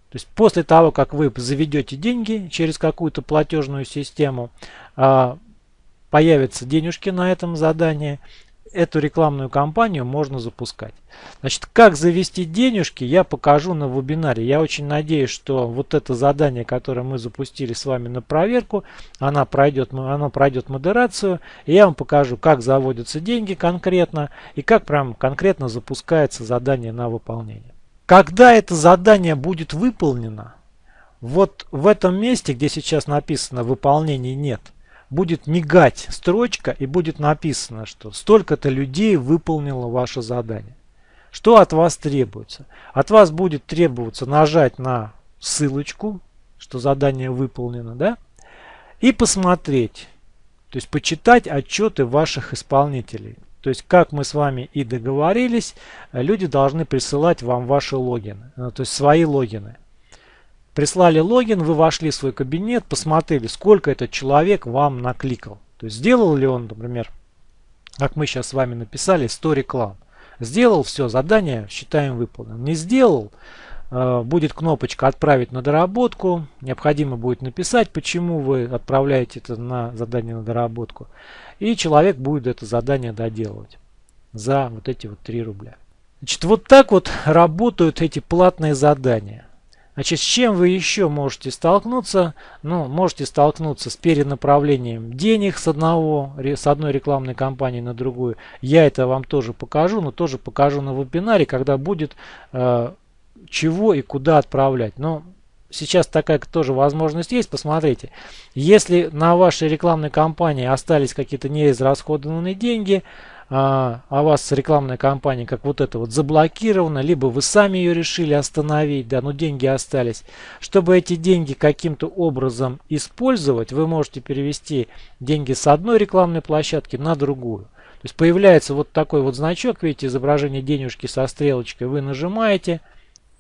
То есть после того, как вы заведете деньги через какую-то платежную систему, а, появятся денежки на этом задании эту рекламную кампанию можно запускать. Значит, как завести денежки, я покажу на вебинаре. Я очень надеюсь, что вот это задание, которое мы запустили с вами на проверку, она пройдет, оно пройдет модерацию. И я вам покажу, как заводятся деньги конкретно и как прям конкретно запускается задание на выполнение. Когда это задание будет выполнено, вот в этом месте, где сейчас написано «выполнения нет», будет мигать строчка и будет написано, что столько-то людей выполнило ваше задание. Что от вас требуется? От вас будет требоваться нажать на ссылочку, что задание выполнено, да? И посмотреть, то есть почитать отчеты ваших исполнителей. То есть, как мы с вами и договорились, люди должны присылать вам ваши логины, то есть свои логины. Прислали логин, вы вошли в свой кабинет, посмотрели, сколько этот человек вам накликал. То есть сделал ли он, например, как мы сейчас с вами написали, 100 реклам. Сделал все, задание считаем выполненным. Не сделал, э, будет кнопочка «Отправить на доработку». Необходимо будет написать, почему вы отправляете это на задание на доработку. И человек будет это задание доделывать за вот эти вот 3 рубля. Значит, вот так вот работают эти платные задания. Значит, с чем вы еще можете столкнуться? Ну, можете столкнуться с перенаправлением денег с, одного, с одной рекламной кампании на другую. Я это вам тоже покажу, но тоже покажу на вебинаре, когда будет э, чего и куда отправлять. Но сейчас такая тоже возможность есть. Посмотрите, если на вашей рекламной кампании остались какие-то неизрасходованные деньги, а, а вас рекламная кампания как вот это вот заблокирована, либо вы сами ее решили остановить, да, но деньги остались. Чтобы эти деньги каким-то образом использовать, вы можете перевести деньги с одной рекламной площадки на другую. То есть появляется вот такой вот значок, видите, изображение денежки со стрелочкой, вы нажимаете –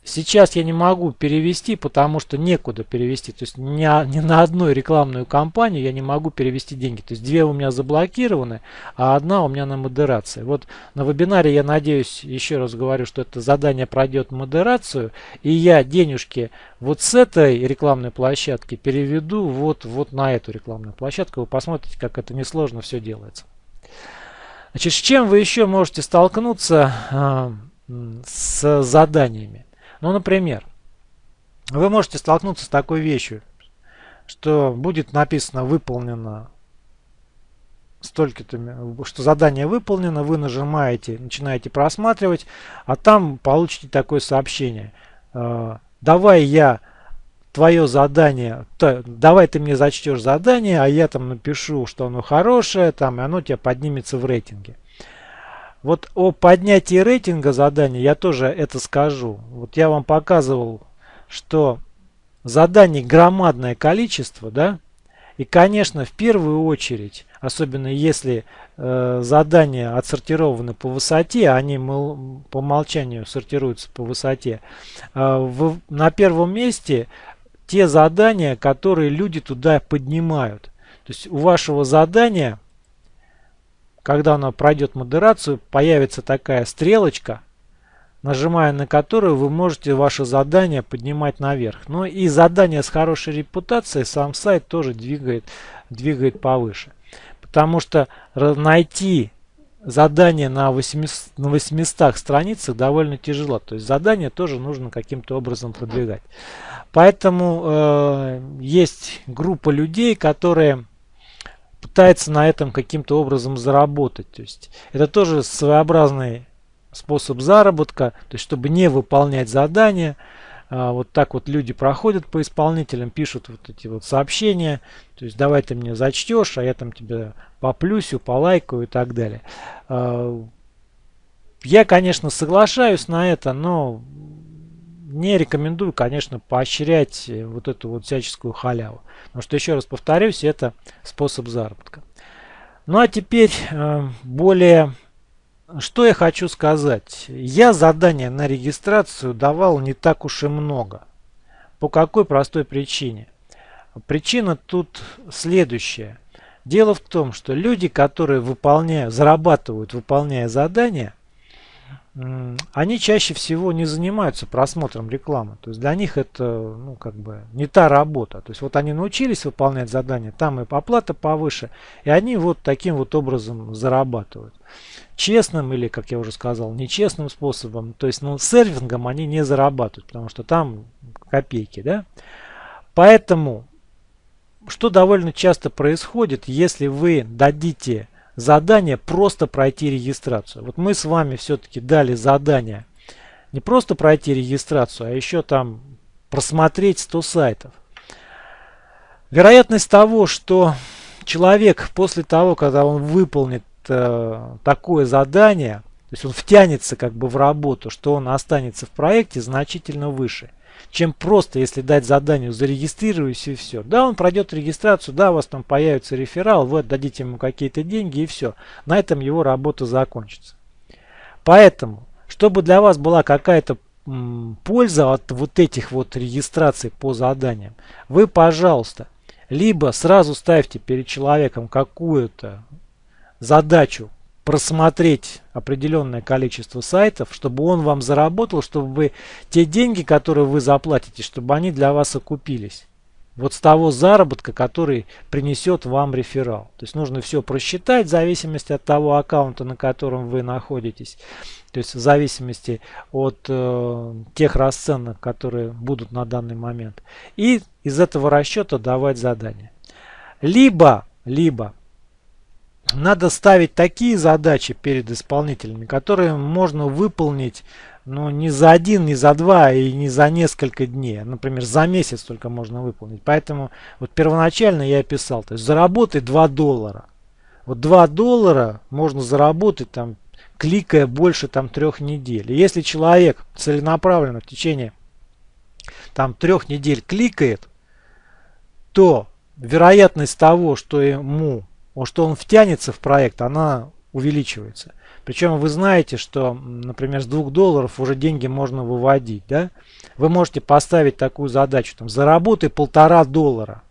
Сейчас я не могу перевести, потому что некуда перевести. То есть ни, ни на одной рекламную кампанию я не могу перевести деньги. То есть две у меня заблокированы, а одна у меня на модерации. Вот на вебинаре я надеюсь, еще раз говорю, что это задание пройдет модерацию. И я денежки вот с этой рекламной площадки переведу вот, вот на эту рекламную площадку. Вы посмотрите, как это несложно все делается. Значит, с чем вы еще можете столкнуться э, с заданиями? Ну, например, вы можете столкнуться с такой вещью, что будет написано «выполнено» столько-то, что задание выполнено, вы нажимаете, начинаете просматривать, а там получите такое сообщение. «Э, давай я твое задание, то, давай ты мне зачтешь задание, а я там напишу, что оно хорошее, там, и оно тебя поднимется в рейтинге. Вот о поднятии рейтинга задания я тоже это скажу. Вот я вам показывал, что заданий громадное количество, да, и, конечно, в первую очередь, особенно если э, задания отсортированы по высоте, они по умолчанию сортируются по высоте, э, в, на первом месте те задания, которые люди туда поднимают. То есть у вашего задания, когда оно пройдет модерацию, появится такая стрелочка, нажимая на которую вы можете ваше задание поднимать наверх. Ну и задание с хорошей репутацией сам сайт тоже двигает, двигает повыше. Потому что найти задание на 800, на 800 страницах довольно тяжело. То есть задание тоже нужно каким-то образом продвигать. Поэтому э, есть группа людей, которые пытаются на этом каким-то образом заработать. То есть это тоже своеобразный способ заработка, то есть чтобы не выполнять задания. А, вот так вот люди проходят по исполнителям, пишут вот эти вот сообщения, то есть давай ты мне зачтешь, а я там тебя поплюсю, полайкаю и так далее. А, я, конечно, соглашаюсь на это, но не рекомендую, конечно, поощрять вот эту вот всяческую халяву. Потому что, еще раз повторюсь, это способ заработка. Ну а теперь э, более что я хочу сказать? Я задания на регистрацию давал не так уж и много. По какой простой причине? Причина тут следующая. Дело в том, что люди, которые выполняют, зарабатывают, выполняя задания, они чаще всего не занимаются просмотром рекламы. То есть для них это ну, как бы не та работа. То есть вот они научились выполнять задания, там и оплата повыше, и они вот таким вот образом зарабатывают. Честным или, как я уже сказал, нечестным способом, то есть ну, сервингом они не зарабатывают, потому что там копейки. Да? Поэтому, что довольно часто происходит, если вы дадите задание просто пройти регистрацию. Вот мы с вами все-таки дали задание не просто пройти регистрацию, а еще там просмотреть 100 сайтов. Вероятность того, что человек после того, когда он выполнит э, такое задание, то есть он втянется как бы в работу, что он останется в проекте значительно выше чем просто, если дать заданию зарегистрируйся и все. Да, он пройдет регистрацию, да, у вас там появится реферал, вы отдадите ему какие-то деньги и все. На этом его работа закончится. Поэтому, чтобы для вас была какая-то польза от вот этих вот регистраций по заданиям, вы, пожалуйста, либо сразу ставьте перед человеком какую-то задачу просмотреть определенное количество сайтов, чтобы он вам заработал, чтобы вы те деньги, которые вы заплатите, чтобы они для вас окупились. Вот с того заработка, который принесет вам реферал. То есть нужно все просчитать в зависимости от того аккаунта, на котором вы находитесь. То есть в зависимости от э, тех расценок, которые будут на данный момент. И из этого расчета давать задания. Либо, либо надо ставить такие задачи перед исполнителями, которые можно выполнить ну, не за один, не за два и не за несколько дней. Например, за месяц только можно выполнить. Поэтому вот первоначально я писал, то есть заработай 2 доллара. Вот 2 доллара можно заработать там, кликая больше там трех недель. И если человек целенаправленно в течение там трех недель кликает, то вероятность того, что ему что он втянется в проект, она увеличивается. Причем вы знаете, что, например, с 2 долларов уже деньги можно выводить. Да? Вы можете поставить такую задачу, там, заработай полтора доллара.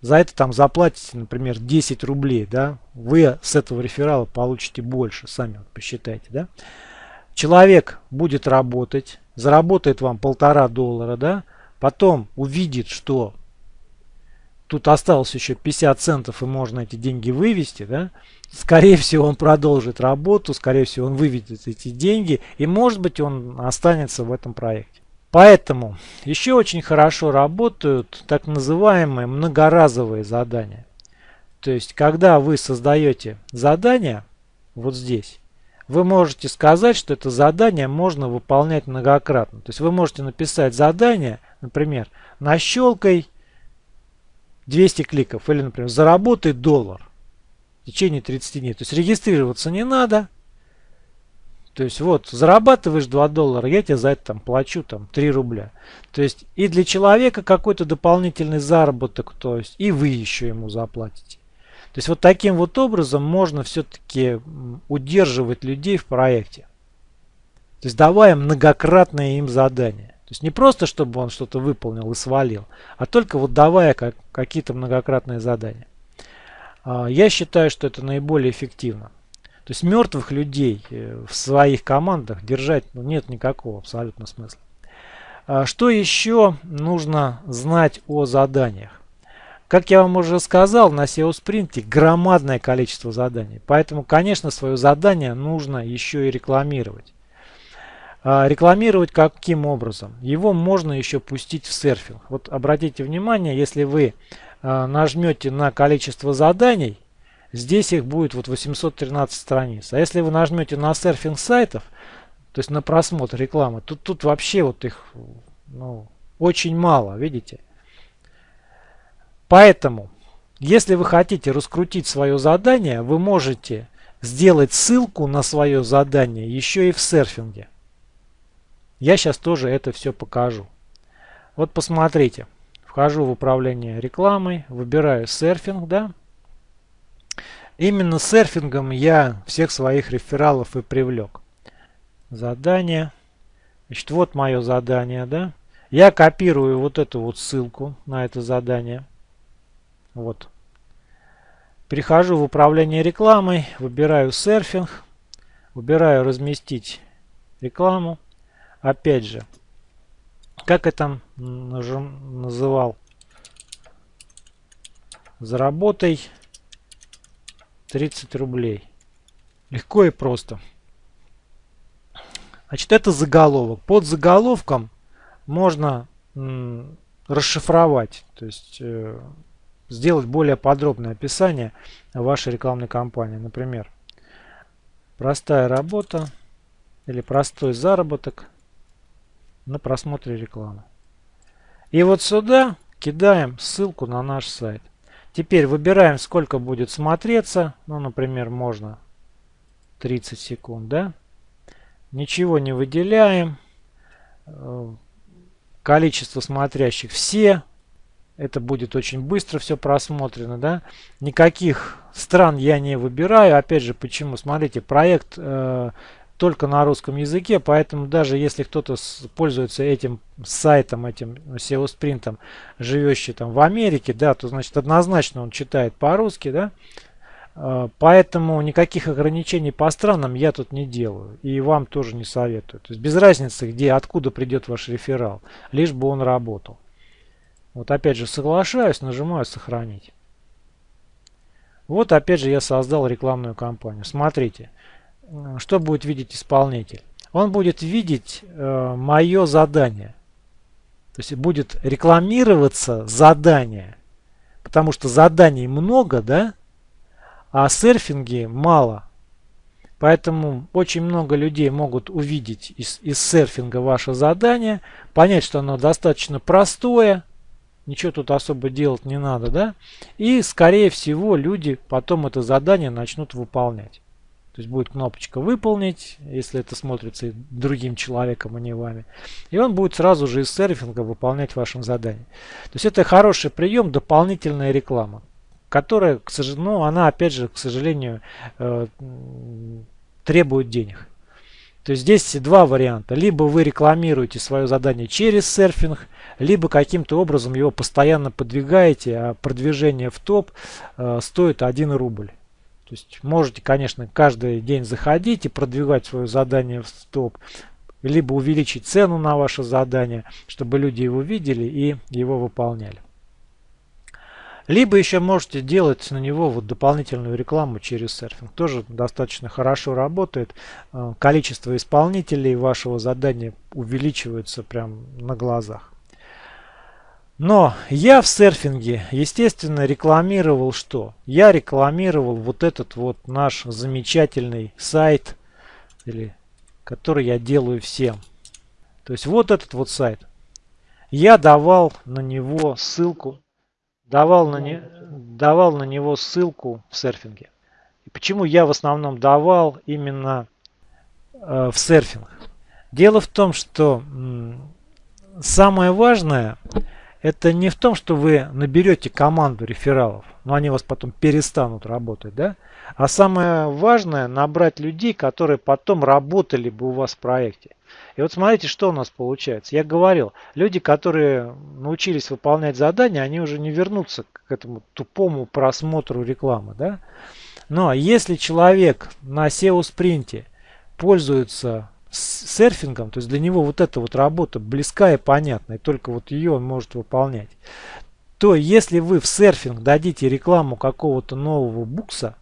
За это там заплатите, например, 10 рублей. Да? Вы с этого реферала получите больше, сами вот посчитайте. Да? Человек будет работать, заработает вам полтора доллара, да? потом увидит, что тут осталось еще 50 центов и можно эти деньги вывести, да, скорее всего он продолжит работу, скорее всего он выведет эти деньги и может быть он останется в этом проекте. Поэтому еще очень хорошо работают так называемые многоразовые задания. То есть когда вы создаете задание вот здесь, вы можете сказать, что это задание можно выполнять многократно. То есть вы можете написать задание, например, Нащелкай 200 кликов. Или, например, заработай доллар в течение 30 дней. То есть регистрироваться не надо. То есть вот, зарабатываешь 2 доллара, я тебе за это там плачу там 3 рубля. То есть и для человека какой-то дополнительный заработок, то есть и вы еще ему заплатите. То есть вот таким вот образом можно все-таки удерживать людей в проекте. То есть давая многократные им задания. То есть не просто, чтобы он что-то выполнил и свалил, а только вот давая как, какие-то многократные задания. А, я считаю, что это наиболее эффективно. То есть мертвых людей э, в своих командах держать ну, нет никакого абсолютно смысла. А что еще нужно знать о заданиях? Как я вам уже сказал, на SEO спринте громадное количество заданий. Поэтому, конечно, свое задание нужно еще и рекламировать. А рекламировать каким образом? Его можно еще пустить в серфинг. Вот обратите внимание, если вы а, нажмете на количество заданий, Здесь их будет вот 813 страниц. А если вы нажмете на серфинг сайтов, то есть на просмотр рекламы, тут, тут вообще вот их ну, очень мало, видите? Поэтому, если вы хотите раскрутить свое задание, вы можете сделать ссылку на свое задание еще и в серфинге. Я сейчас тоже это все покажу. Вот посмотрите. Вхожу в управление рекламой, выбираю серфинг, да, Именно серфингом я всех своих рефералов и привлек. Задание. Значит, вот мое задание, да. Я копирую вот эту вот ссылку на это задание. Вот. Перехожу в управление рекламой, выбираю серфинг, выбираю разместить рекламу. Опять же, как я там называл, заработай 30 рублей. Легко и просто. Значит, это заголовок. Под заголовком можно расшифровать, то есть э, сделать более подробное описание вашей рекламной кампании. Например, простая работа или простой заработок на просмотре рекламы. И вот сюда кидаем ссылку на наш сайт. Теперь выбираем, сколько будет смотреться. Ну, например, можно 30 секунд, да? Ничего не выделяем. Э, количество смотрящих все. Это будет очень быстро все просмотрено, да? Никаких стран я не выбираю. Опять же, почему? Смотрите, проект э, только на русском языке, поэтому даже если кто-то пользуется этим сайтом, этим SEO спринтом, живущий там в Америке, да, то значит однозначно он читает по-русски, да, а, Поэтому никаких ограничений по странам я тут не делаю. И вам тоже не советую. То есть без разницы, где, откуда придет ваш реферал. Лишь бы он работал. Вот опять же соглашаюсь, нажимаю сохранить. Вот опять же я создал рекламную кампанию. Смотрите что будет видеть исполнитель? Он будет видеть э, мое задание. То есть будет рекламироваться задание. Потому что заданий много, да? А серфинги мало. Поэтому очень много людей могут увидеть из, из серфинга ваше задание, понять, что оно достаточно простое, ничего тут особо делать не надо, да? И, скорее всего, люди потом это задание начнут выполнять. То есть будет кнопочка «Выполнить», если это смотрится другим человеком, а не вами. И он будет сразу же из серфинга выполнять ваше задание. То есть это хороший прием, дополнительная реклама, которая, к сожалению, ну, она опять же, к сожалению, э, требует денег. То есть здесь два варианта. Либо вы рекламируете свое задание через серфинг, либо каким-то образом его постоянно подвигаете, а продвижение в топ э, стоит 1 рубль. То есть можете, конечно, каждый день заходить и продвигать свое задание в стоп, либо увеличить цену на ваше задание, чтобы люди его видели и его выполняли. Либо еще можете делать на него вот дополнительную рекламу через серфинг. Тоже достаточно хорошо работает. Э, количество исполнителей вашего задания увеличивается прям на глазах. Но я в серфинге, естественно, рекламировал что? Я рекламировал вот этот вот наш замечательный сайт, или, который я делаю всем. То есть вот этот вот сайт. я давал на него ссылку, давал на, не, давал на него ссылку в серфинге. И почему я в основном давал именно э, в серфинг? Дело в том, что самое важное это не в том, что вы наберете команду рефералов, но они у вас потом перестанут работать, да? А самое важное набрать людей, которые потом работали бы у вас в проекте. И вот смотрите, что у нас получается. Я говорил, люди, которые научились выполнять задания, они уже не вернутся к этому тупому просмотру рекламы. Да? Но если человек на SEO-спринте пользуется серфингом, то есть для него вот эта вот работа близка и понятна, и только вот ее он может выполнять, то если вы в серфинг дадите рекламу какого-то нового букса,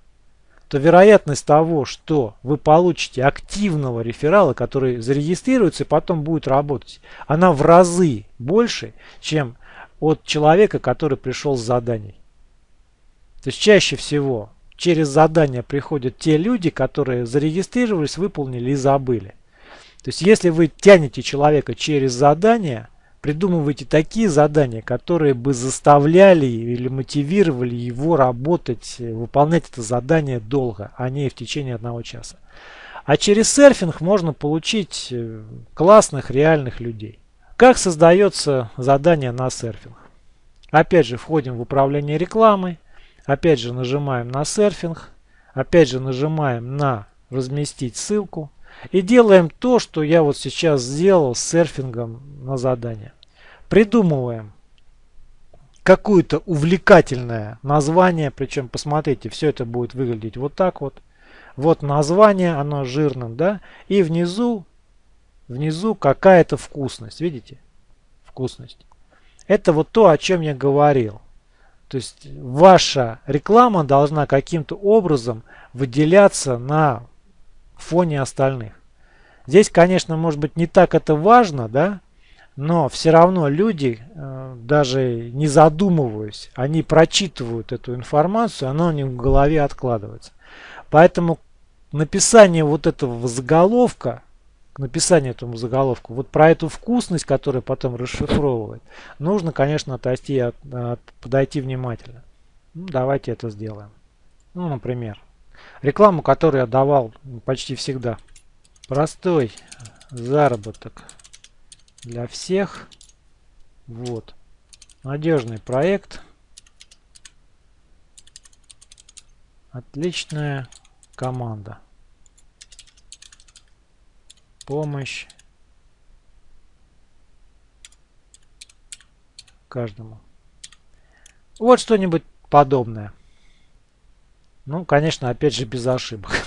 то вероятность того, что вы получите активного реферала, который зарегистрируется и потом будет работать, она в разы больше, чем от человека, который пришел с заданий. То есть чаще всего через задания приходят те люди, которые зарегистрировались, выполнили и забыли. То есть если вы тянете человека через задание, придумывайте такие задания, которые бы заставляли или мотивировали его работать, выполнять это задание долго, а не в течение одного часа. А через серфинг можно получить э, классных реальных людей. Как создается задание на серфинг? Опять же входим в управление рекламой, опять же нажимаем на серфинг, опять же нажимаем на разместить ссылку и делаем то, что я вот сейчас сделал с серфингом на задание. Придумываем какое-то увлекательное название, причем посмотрите, все это будет выглядеть вот так вот. Вот название, оно жирным, да, и внизу, внизу какая-то вкусность, видите? Вкусность. Это вот то, о чем я говорил. То есть ваша реклама должна каким-то образом выделяться на фоне остальных. Здесь, конечно, может быть не так это важно, да, но все равно люди, э, даже не задумываясь, они прочитывают эту информацию, она у них в голове откладывается. Поэтому написание вот этого заголовка, написание этому заголовку, вот про эту вкусность, которая потом расшифровывает, нужно, конечно, отойти, от, от, подойти внимательно. Ну, давайте это сделаем. Ну, например, рекламу, которую я давал почти всегда. Простой заработок для всех. Вот. Надежный проект. Отличная команда. Помощь каждому. Вот что-нибудь подобное. Ну, конечно, опять же без ошибок. [laughs]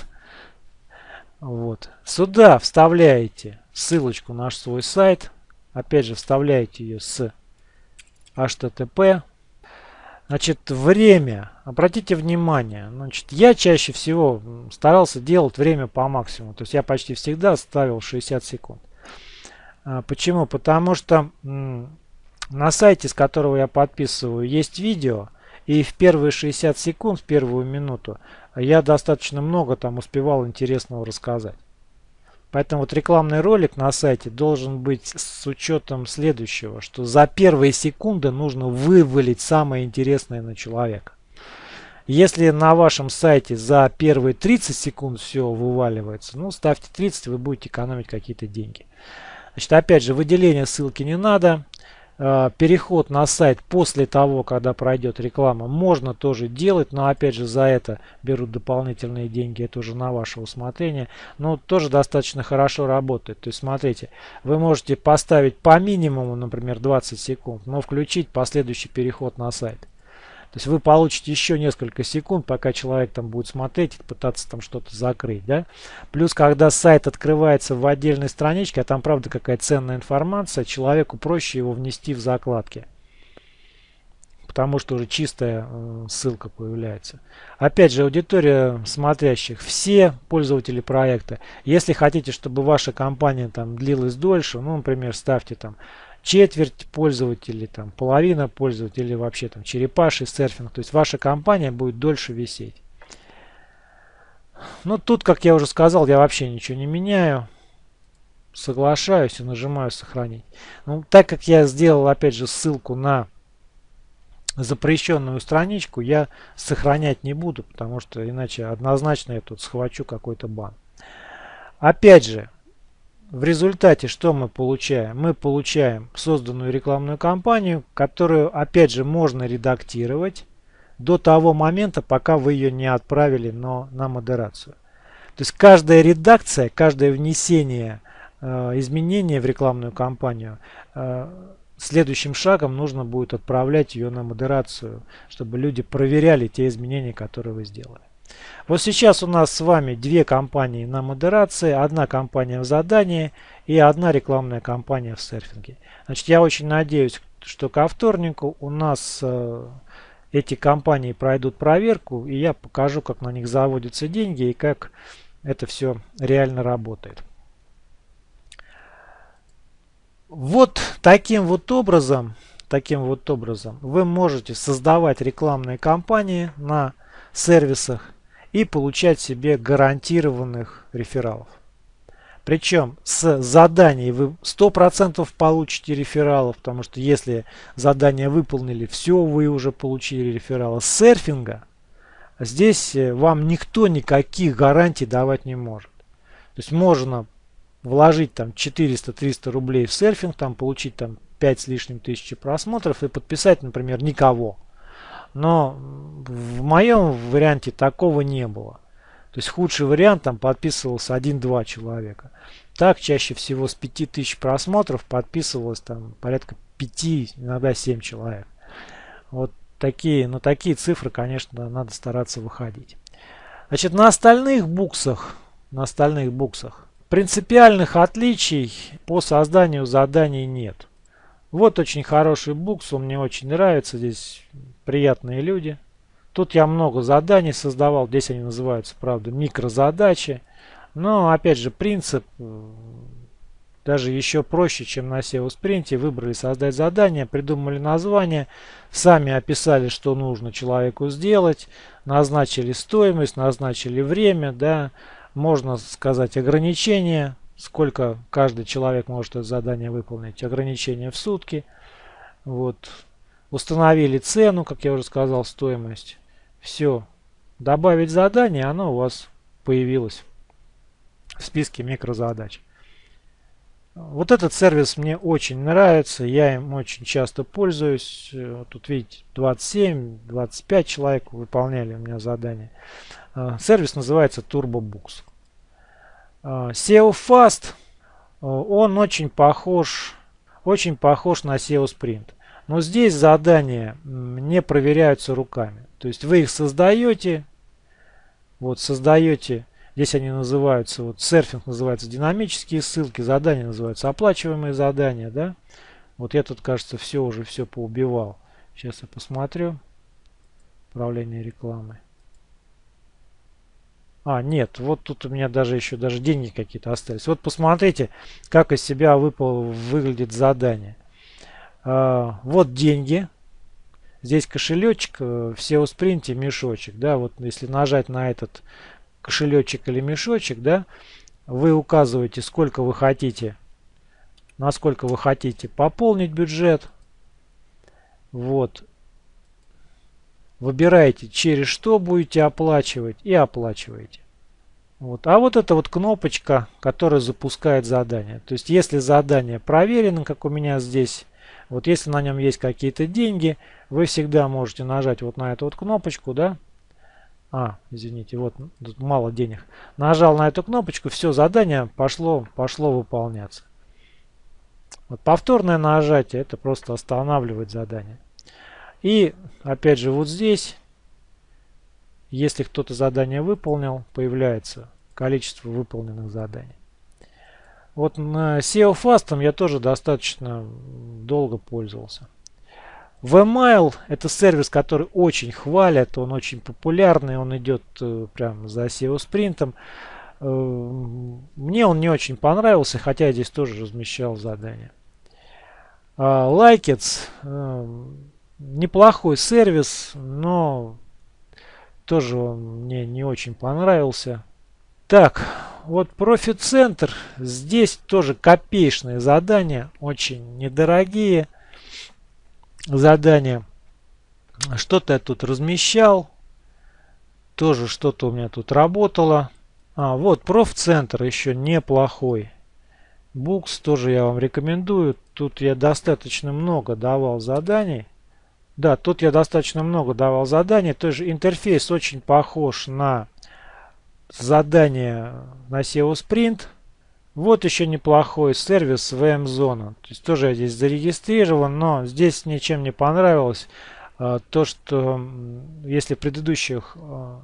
Вот. Сюда вставляете ссылочку на свой сайт. Опять же, вставляете ее с HTTP. Значит, время. Обратите внимание. Значит, я чаще всего старался делать время по максимуму. То есть я почти всегда ставил 60 секунд. А, почему? Потому что на сайте, с которого я подписываю, есть видео. И в первые 60 секунд, в первую минуту, я достаточно много там успевал интересного рассказать. Поэтому вот рекламный ролик на сайте должен быть с учетом следующего, что за первые секунды нужно вывалить самое интересное на человека. Если на вашем сайте за первые 30 секунд все вываливается, ну ставьте 30, вы будете экономить какие-то деньги. Значит, опять же, выделение ссылки не надо. Э, переход на сайт после того, когда пройдет реклама, можно тоже делать, но опять же за это берут дополнительные деньги, это уже на ваше усмотрение, но тоже достаточно хорошо работает. То есть смотрите, вы можете поставить по минимуму, например, 20 секунд, но включить последующий переход на сайт. То есть вы получите еще несколько секунд, пока человек там будет смотреть пытаться там что-то закрыть. Да? Плюс, когда сайт открывается в отдельной страничке, а там правда какая ценная информация, человеку проще его внести в закладки. Потому что уже чистая э, ссылка появляется. Опять же, аудитория смотрящих, все пользователи проекта. Если хотите, чтобы ваша компания там длилась дольше, ну, например, ставьте там четверть пользователей, там, половина пользователей, вообще там черепаший серфинг. То есть ваша компания будет дольше висеть. Ну тут, как я уже сказал, я вообще ничего не меняю. соглашаюсь и нажимаю сохранить. Ну, так как я сделал опять же ссылку на запрещенную страничку, я сохранять не буду, потому что иначе однозначно я тут схвачу какой-то бан. Опять же, в результате что мы получаем? Мы получаем созданную рекламную кампанию, которую опять же можно редактировать до того момента, пока вы ее не отправили но на модерацию. То есть каждая редакция, каждое внесение э, изменения в рекламную кампанию, э, следующим шагом нужно будет отправлять ее на модерацию, чтобы люди проверяли те изменения, которые вы сделали. Вот сейчас у нас с вами две компании на модерации, одна компания в задании и одна рекламная кампания в серфинге. Значит, я очень надеюсь, что ко вторнику у нас э, эти компании пройдут проверку, и я покажу, как на них заводятся деньги и как это все реально работает. Вот таким вот образом, таким вот образом вы можете создавать рекламные кампании на сервисах и получать себе гарантированных рефералов. Причем с заданий вы 100% получите рефералов, потому что если задание выполнили, все, вы уже получили рефералы. С серфинга здесь э, вам никто никаких гарантий давать не может. То есть можно вложить там 400-300 рублей в серфинг, там получить там 5 с лишним тысячи просмотров и подписать, например, никого. Но в моем варианте такого не было. То есть худший вариант там подписывался 1-2 человека. Так чаще всего с 5000 просмотров подписывалось там порядка 5, иногда 7 человек. Вот такие, на такие цифры, конечно, надо стараться выходить. Значит, на остальных буксах, на остальных буксах принципиальных отличий по созданию заданий нет. Вот очень хороший букс, он мне очень нравится, здесь приятные люди. Тут я много заданий создавал, здесь они называются, правда, микрозадачи. Но, опять же, принцип э, даже еще проще, чем на SEO спринте. Выбрали создать задание, придумали название, сами описали, что нужно человеку сделать, назначили стоимость, назначили время, да, можно сказать ограничения, сколько каждый человек может это задание выполнить, ограничения в сутки. Вот. Установили цену, как я уже сказал, стоимость. Все. Добавить задание, оно у вас появилось в списке микрозадач. Вот этот сервис мне очень нравится, я им очень часто пользуюсь. Тут видите, 27-25 человек выполняли у меня задание. А, сервис называется TurboBooks. А, SEO Fast, он очень похож, очень похож на SEO Sprint. Но здесь задания не проверяются руками. То есть вы их создаете, вот создаете, здесь они называются, вот серфинг называется динамические ссылки, задания называются оплачиваемые задания, да. Вот я тут, кажется, все уже все поубивал. Сейчас я посмотрю. Управление рекламой. А, нет, вот тут у меня даже еще даже деньги какие-то остались. Вот посмотрите, как из себя выпал, выглядит задание. А, вот деньги. Здесь кошелечек, э, в SEO спринте мешочек. Да, вот если нажать на этот кошелечек или мешочек, да, вы указываете, сколько вы хотите, насколько вы хотите пополнить бюджет. Вот. Выбираете, через что будете оплачивать и оплачиваете. Вот. А вот эта вот кнопочка, которая запускает задание. То есть, если задание проверено, как у меня здесь, вот если на нем есть какие-то деньги, вы всегда можете нажать вот на эту вот кнопочку, да. А, извините, вот тут мало денег. Нажал на эту кнопочку, все, задание пошло, пошло выполняться. Вот повторное нажатие, это просто останавливает задание. И опять же вот здесь, если кто-то задание выполнил, появляется количество выполненных заданий. Вот на SEO Fast я тоже достаточно долго пользовался. Vmail это сервис, который очень хвалят, он очень популярный, он идет э, прям за SEO спринтом. Э, мне он не очень понравился, хотя я здесь тоже размещал задания. Likits э, неплохой сервис, но тоже он мне не очень понравился. Так, вот профит-центр. Здесь тоже копеечные задания, очень недорогие задания. Что-то я тут размещал. Тоже что-то у меня тут работало. А, вот профцентр еще неплохой. Букс тоже я вам рекомендую. Тут я достаточно много давал заданий. Да, тут я достаточно много давал заданий. Тоже интерфейс очень похож на задание на SEO Sprint. Вот еще неплохой сервис VM-зона. То есть тоже я здесь зарегистрирован, но здесь ничем не понравилось. А, то, что если в предыдущих, а,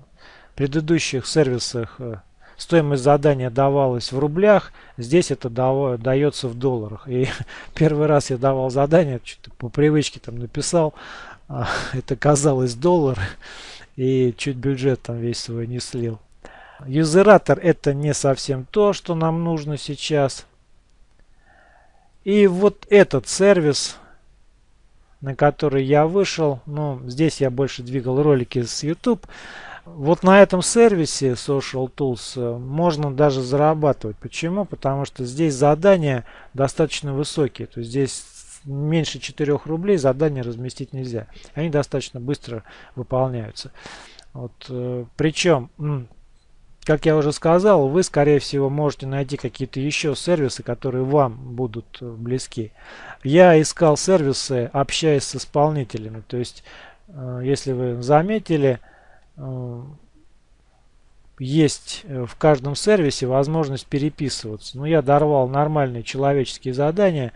предыдущих сервисах э, стоимость задания давалась в рублях, здесь это дается в долларах. И [laughs] первый раз я давал задание, что-то по привычке там написал, а, [laughs] это казалось доллар, [laughs] и чуть бюджет там весь свой не слил. Юзератор это не совсем то, что нам нужно сейчас. И вот этот сервис, на который я вышел, ну, здесь я больше двигал ролики с YouTube, вот на этом сервисе Social Tools э, можно даже зарабатывать. Почему? Потому что здесь задания достаточно высокие. То есть здесь меньше 4 рублей задания разместить нельзя. Они достаточно быстро выполняются. Вот, э, причем, как я уже сказал, вы скорее всего можете найти какие-то еще сервисы, которые вам будут э, близки. Я искал сервисы, общаясь с исполнителями. То есть, если вы заметили, Э, есть э, в каждом сервисе возможность переписываться. Ну, я дорвал нормальные человеческие задания,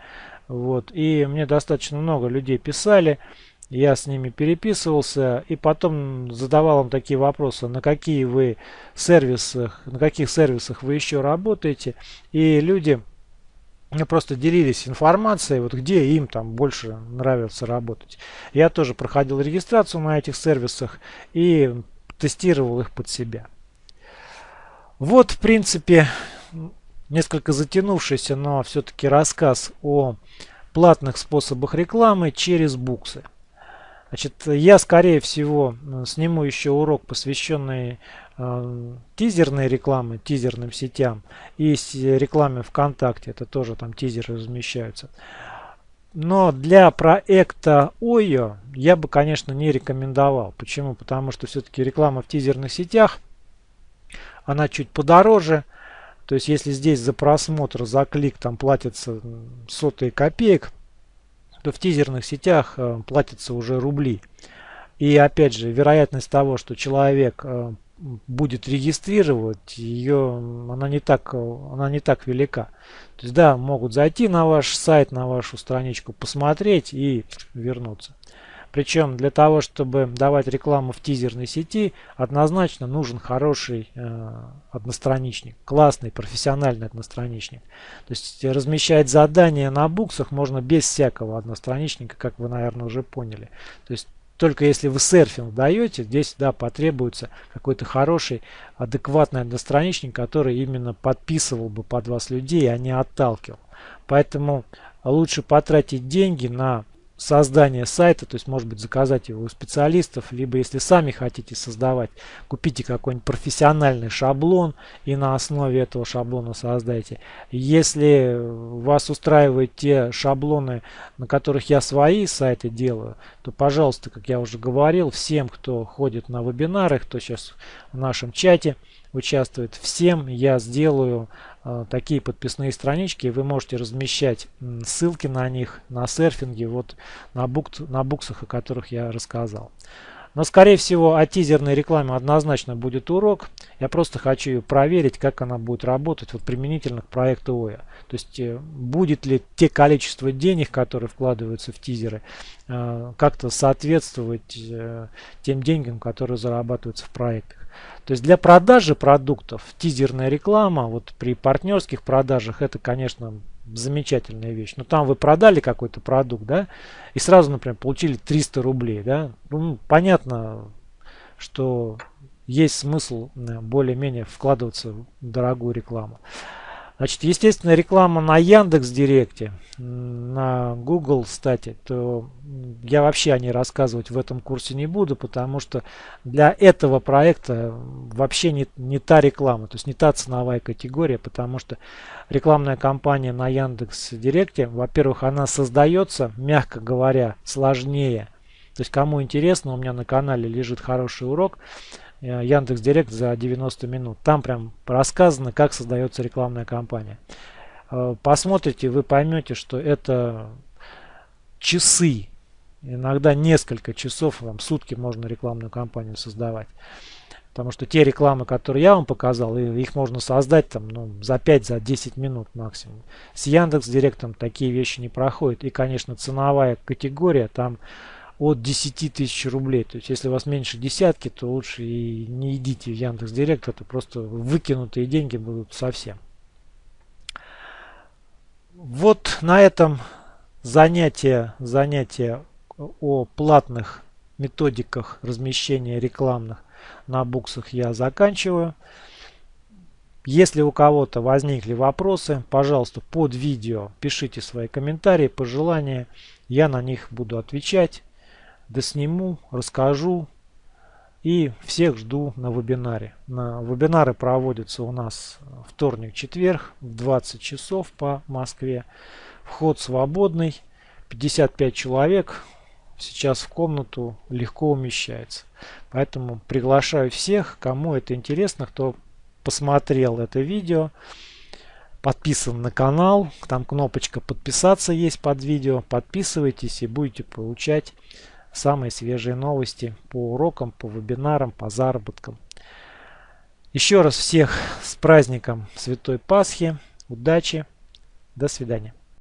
вот, и мне достаточно много людей писали, я с ними переписывался, и потом задавал им такие вопросы, на какие вы сервисах, на каких сервисах вы еще работаете, и люди просто делились информацией, вот где им там больше нравится работать. Я тоже проходил регистрацию на этих сервисах и тестировал их под себя. Вот, в принципе, несколько затянувшийся, но все-таки рассказ о платных способах рекламы через буксы. Значит, я, скорее всего, сниму еще урок, посвященный э, тизерной рекламе, тизерным сетям и рекламе ВКонтакте. Это тоже там тизеры размещаются. Но для проекта OYO я бы, конечно, не рекомендовал. Почему? Потому что все-таки реклама в тизерных сетях, она чуть подороже. То есть, если здесь за просмотр, за клик там платится сотые копеек, то в тизерных сетях э, платятся уже рубли. И опять же, вероятность того, что человек э, будет регистрировать, ее она не так, она не так велика. То есть да, могут зайти на ваш сайт, на вашу страничку, посмотреть и вернуться. Причем для того, чтобы давать рекламу в тизерной сети, однозначно нужен хороший э, одностраничник, классный, профессиональный одностраничник. То есть размещать задания на буксах можно без всякого одностраничника, как вы, наверное, уже поняли. То есть только если вы серфинг даете, здесь да, потребуется какой-то хороший, адекватный одностраничник, который именно подписывал бы под вас людей, а не отталкивал. Поэтому лучше потратить деньги на создание сайта, то есть может быть заказать его у специалистов, либо если сами хотите создавать, купите какой-нибудь профессиональный шаблон и на основе этого шаблона создайте. Если вас устраивают те шаблоны, на которых я свои сайты делаю, то пожалуйста, как я уже говорил, всем, кто ходит на вебинары, кто сейчас в нашем чате участвует, всем я сделаю такие подписные странички. Вы можете размещать ссылки на них на серфинге, вот на, бук, на буксах, о которых я рассказал. Но, скорее всего, о тизерной рекламе однозначно будет урок. Я просто хочу проверить, как она будет работать вот применительно к проекту ОЯ. То есть, э, будет ли те количество денег, которые вкладываются в тизеры, э, как-то соответствовать тем деньгам, которые зарабатываются в проектах. То есть для продажи продуктов тизерная реклама, вот при партнерских продажах это, конечно, замечательная вещь. Но там вы продали какой-то продукт, да, и сразу, например, получили 300 рублей, да. Ну, понятно, что есть смысл более-менее вкладываться в дорогую рекламу. Значит, естественно, реклама на Яндекс Директе, на Google, кстати, то я вообще о ней рассказывать в этом курсе не буду, потому что для этого проекта вообще не, не та реклама, то есть не та ценовая категория, потому что рекламная кампания на Яндекс Директе, во-первых, она создается, мягко говоря, сложнее. То есть кому интересно, у меня на канале лежит хороший урок Яндекс Директ за 90 минут. Там прям рассказано, как создается рекламная кампания. Э, посмотрите, вы поймете, что это часы, иногда несколько часов, там, сутки можно рекламную кампанию создавать. Потому что те рекламы, которые я вам показал, их можно создать там, ну, за 5-10 за минут максимум. С Яндекс Директом такие вещи не проходят. И, конечно, ценовая категория там от 10 тысяч рублей. То есть, если у вас меньше десятки, то лучше и не идите в Яндекс Директ, это просто выкинутые деньги будут совсем. Вот на этом занятие, занятие о платных методиках размещения рекламных на буксах я заканчиваю. Если у кого-то возникли вопросы, пожалуйста, под видео пишите свои комментарии, пожелания. Я на них буду отвечать досниму, расскажу. И всех жду на вебинаре. На вебинары проводятся у нас вторник-четверг в 20 часов по Москве. Вход свободный. 55 человек сейчас в комнату легко умещается. Поэтому приглашаю всех, кому это интересно, кто посмотрел это видео, подписан на канал. Там кнопочка подписаться есть под видео. Подписывайтесь и будете получать самые свежие новости по урокам, по вебинарам, по заработкам. Еще раз всех с праздником Святой Пасхи. Удачи. До свидания.